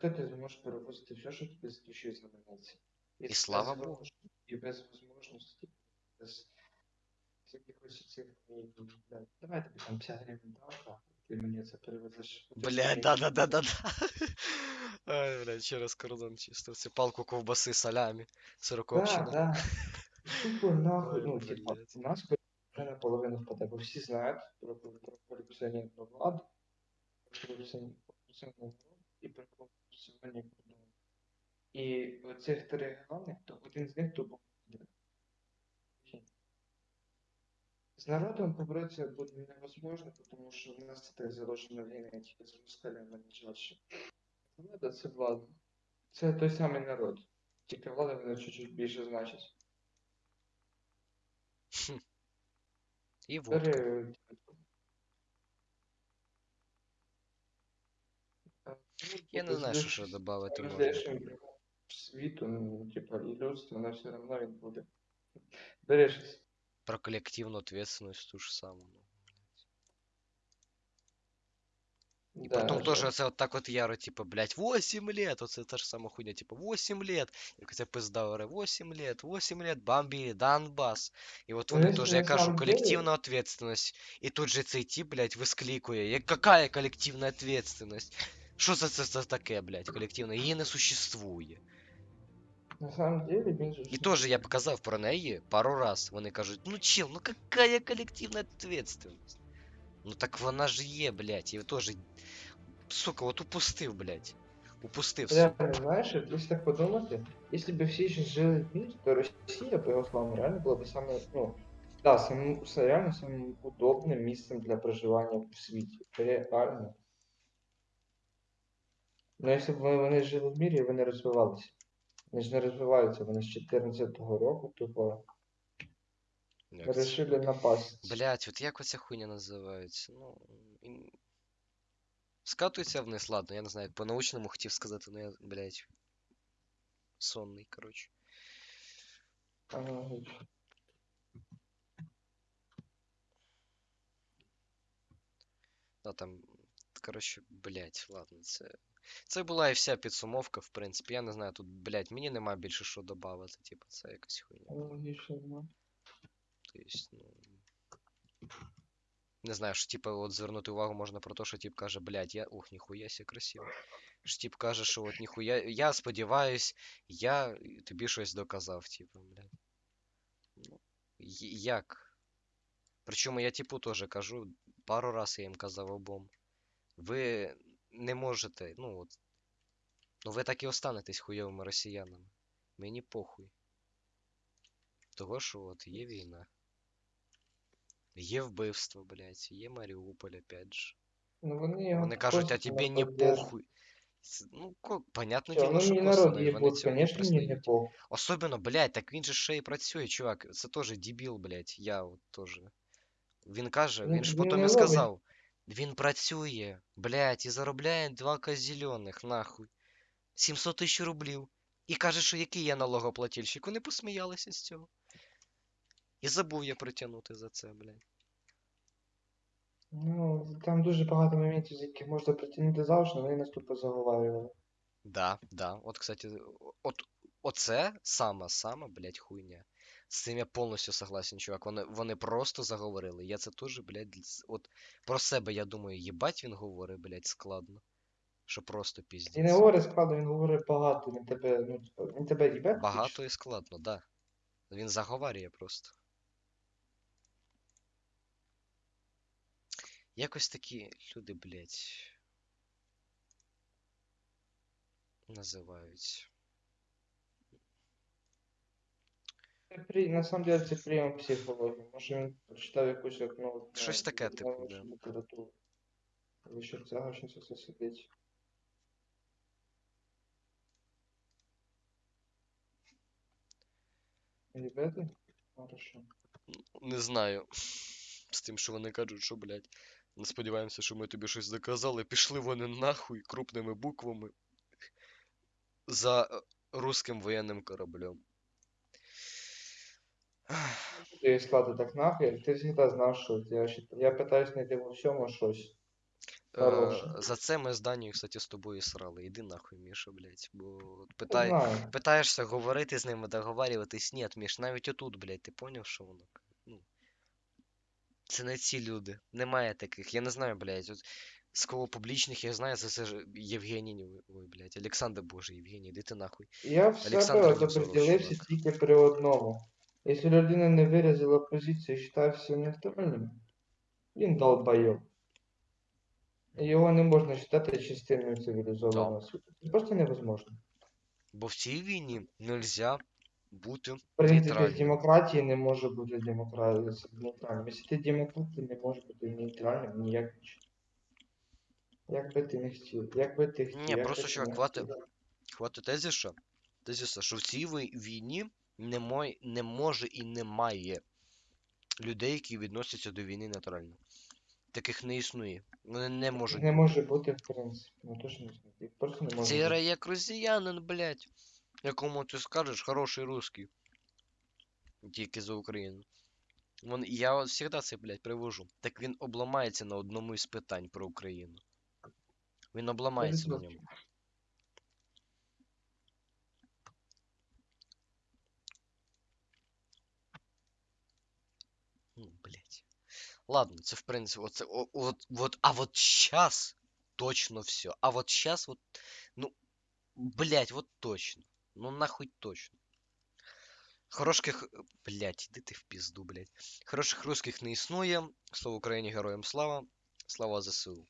Так ти зможеш перевозити все, що тобі захищує знаменеться. І слава Богу. І без можливості, без якихось цих, блядь, давай тобі там 50 гривень дав, а ти мені це перевезеш. хоча б Блядь, мені. да-да-да-да-да. Ай, блядь, через кордон чисто. Це палку ковбаси салямі. Да, Сороковщина. да. Тупо нахуй, Ой, ну, типа, блядь. у нас вже наполовину впаде, бо всі знають про, про, про корупціонерну владу, про корупціонерну владу і про корупціонерні кордони. І оцих три регіони, то один з них тупо буде. З народом поборотися буде невозможно, тому що в нас так заложена війна тільки з москалями найчаще. Влада це влада. Це той самий народ. Тільки влада вона чуть-чуть більше значить. І водка. Бери, е, Я не ну, знаю, що ще роздиш- додати можна. роздаєш їм світу, ну, типа, і людство, але все одно він буде. Бери щось. Про коллективную ответственность ту же самую. И Да, потом тоже жаль. це от так от яро, типа, блядь, 8 лет, оце та ж сама хуйня, типа, 8 лет, як ця пизда оре, 8 лет, 8 лет, бомбили Донбас. І от вони Вони теж, на я кажу, самом деле- колективна ответственность. І тут же цей тип, блядь, висклікує, як какая колективна ответственность? Що за це за таке, блядь, колективна? Її не существує. На самом деле, він же І ж- теж я показав про неї пару раз. Вони кажуть, ну чел, ну какая коллективная ответственность? Ну так вона ж є, блядь, і теж, сука, от упустив, блядь. Упустив, сука. Реально, знаєш, якщо так подумати, якщо б всі ще жили в мірі, то Росія, по його словам, реально була б саме, ну, да, самим, реально самим удобним місцем для проживання в світі. Реально. Ну, якщо б вони, вони жили в мірі, вони розвивалися. Вони ж не розвиваються, вони з 14-го року тупо Як це? вирішили напасть. Блядь, от як оця хуйня називається? Ну. ін- Скатується вниз, ладно, я не знаю, по-научному хотів сказати, ну я, блядь. Сонний, коротше. Аналогічно. Ну там, коротше, блядь, ладно, це. Це була і вся підсумовка, в принципі. Я не знаю, тут, блядь, мені нема більше що додати, типу, це якась хуйня. Аналогічно, ну. То есть, ну. Не знаю, що типа от звернути увагу можна про те, що тип каже, блядь, я. Ух, ніхуя сі красиво. Що тип каже, що от ніхуя. Я сподіваюсь, я тобі щось доказав, типу, блядь. Ну, як? Причому я типу теж кажу, пару раз я їм казав обом. Ви не можете, ну от. Ну ви так і останетесь хуйовими росіянами. Мені похуй. Того, що от є війна. Є вбивство, блядь, є Маріуполь, опять же. Ну, вони його Вони кажуть, а тебе не похуй. Ну, ко- понятне Всё, діло, ну що косвенно, народ і вони цього не мені не признають. похуй. Особливо, блядь, так він же ще і працює, чувак. Це теж дебіл, блядь, я от теж. Він каже, Він- він ж він потім не і сказав. Він працює, блядь, і заробляє 2 зелених, нахуй. 700 тисяч рублів. І каже, що який я налогоплательщик. Вони посміялися з цього. І забув я притягнути за це, блядь. Ну, там дуже багато моментів, з яких можна притягнути завжди, вони нас тупо заговарювали. Да, да. От, кстати, от оце сама, сама, блядь, хуйня. З цим я повністю согласен, чувак. Вони, вони просто заговорили. Я це теж, блядь, от про себе я думаю, їбать він говорить, блядь, складно. Що просто Він не піздець. говорить складно, він говорить багато, він тебе, ну, він тебе їбе. Багато і складно, да. Він заговарює просто. Якось такі люди, блядь, називаються. Це при... На самом деле це прийом психології. Може він прочитав якусь як, ну, Щось ну, таке, типу, научну да. літературу. Але що цього щось все сидить. Ребята? Хорошо. Не знаю. З тим, що вони кажуть, що, блядь, не Сподіваємося, що ми тобі щось доказали. Пішли вони нахуй крупними буквами за е, русським воєнним кораблем. Ти склади так нахуй, ти завжди знав, що я, я питаюсь знайти во всьому щось. Е, Хороше. за це ми з Данією, кстати, з тобою срали. Іди нахуй, Міша, блядь. Бо питай, питаєшся говорити з ними, договарюватись. Ні, Міш, навіть отут, блядь, ти поняв, що воно? Це не ці люди. Немає таких. Я не знаю, блядь. От З кого публічних я знаю, це, це ж Євгеній, ой, блядь, Олександр Боже, Євгеній, іди ти нахуй. Я в себе Невзоров, тільки при одному. Якщо людина не виразила позицію і вважає все нейтральним, він долбайоб. І Його не можна вважати частиною цивілізованого світу. Це просто невозможно. Бо в цій війні нельзя бути В принципі, в нейтральним. демократії не може бути демократія нейтральним. Якщо ти демократ, ти не можеш бути нейтральним ніяк. Як би ти не хотів, як би ти хотів. Ні, як просто би ти не хватить. хотів. Хватить тезіша, тезіса, що в цій вій- війні немає, не може і немає людей, які відносяться до війни нейтрально. Таких не існує. Вони не можуть. Не може бути, в принципі. Ну то що не знаю. Просто не може бути. як росіянин, блядь. Якому ти скажеш хороший русский. Тільки за Україну. Вон, я от завжди це, блядь, привожу. Так він обламається на одному із питань про Україну. Він обламається на ньому. Ну, блядь. Ладно, це в принципі, оце, о, от, вот, а вот сейчас точно все. А вот сейчас вот, ну, блядь, вот точно. Ну нахуй точно. Хороших, блядь, іди ти в пізду, блядь. Хороших русських не існує. Слава Україні, героям слава. Слава ЗСУ.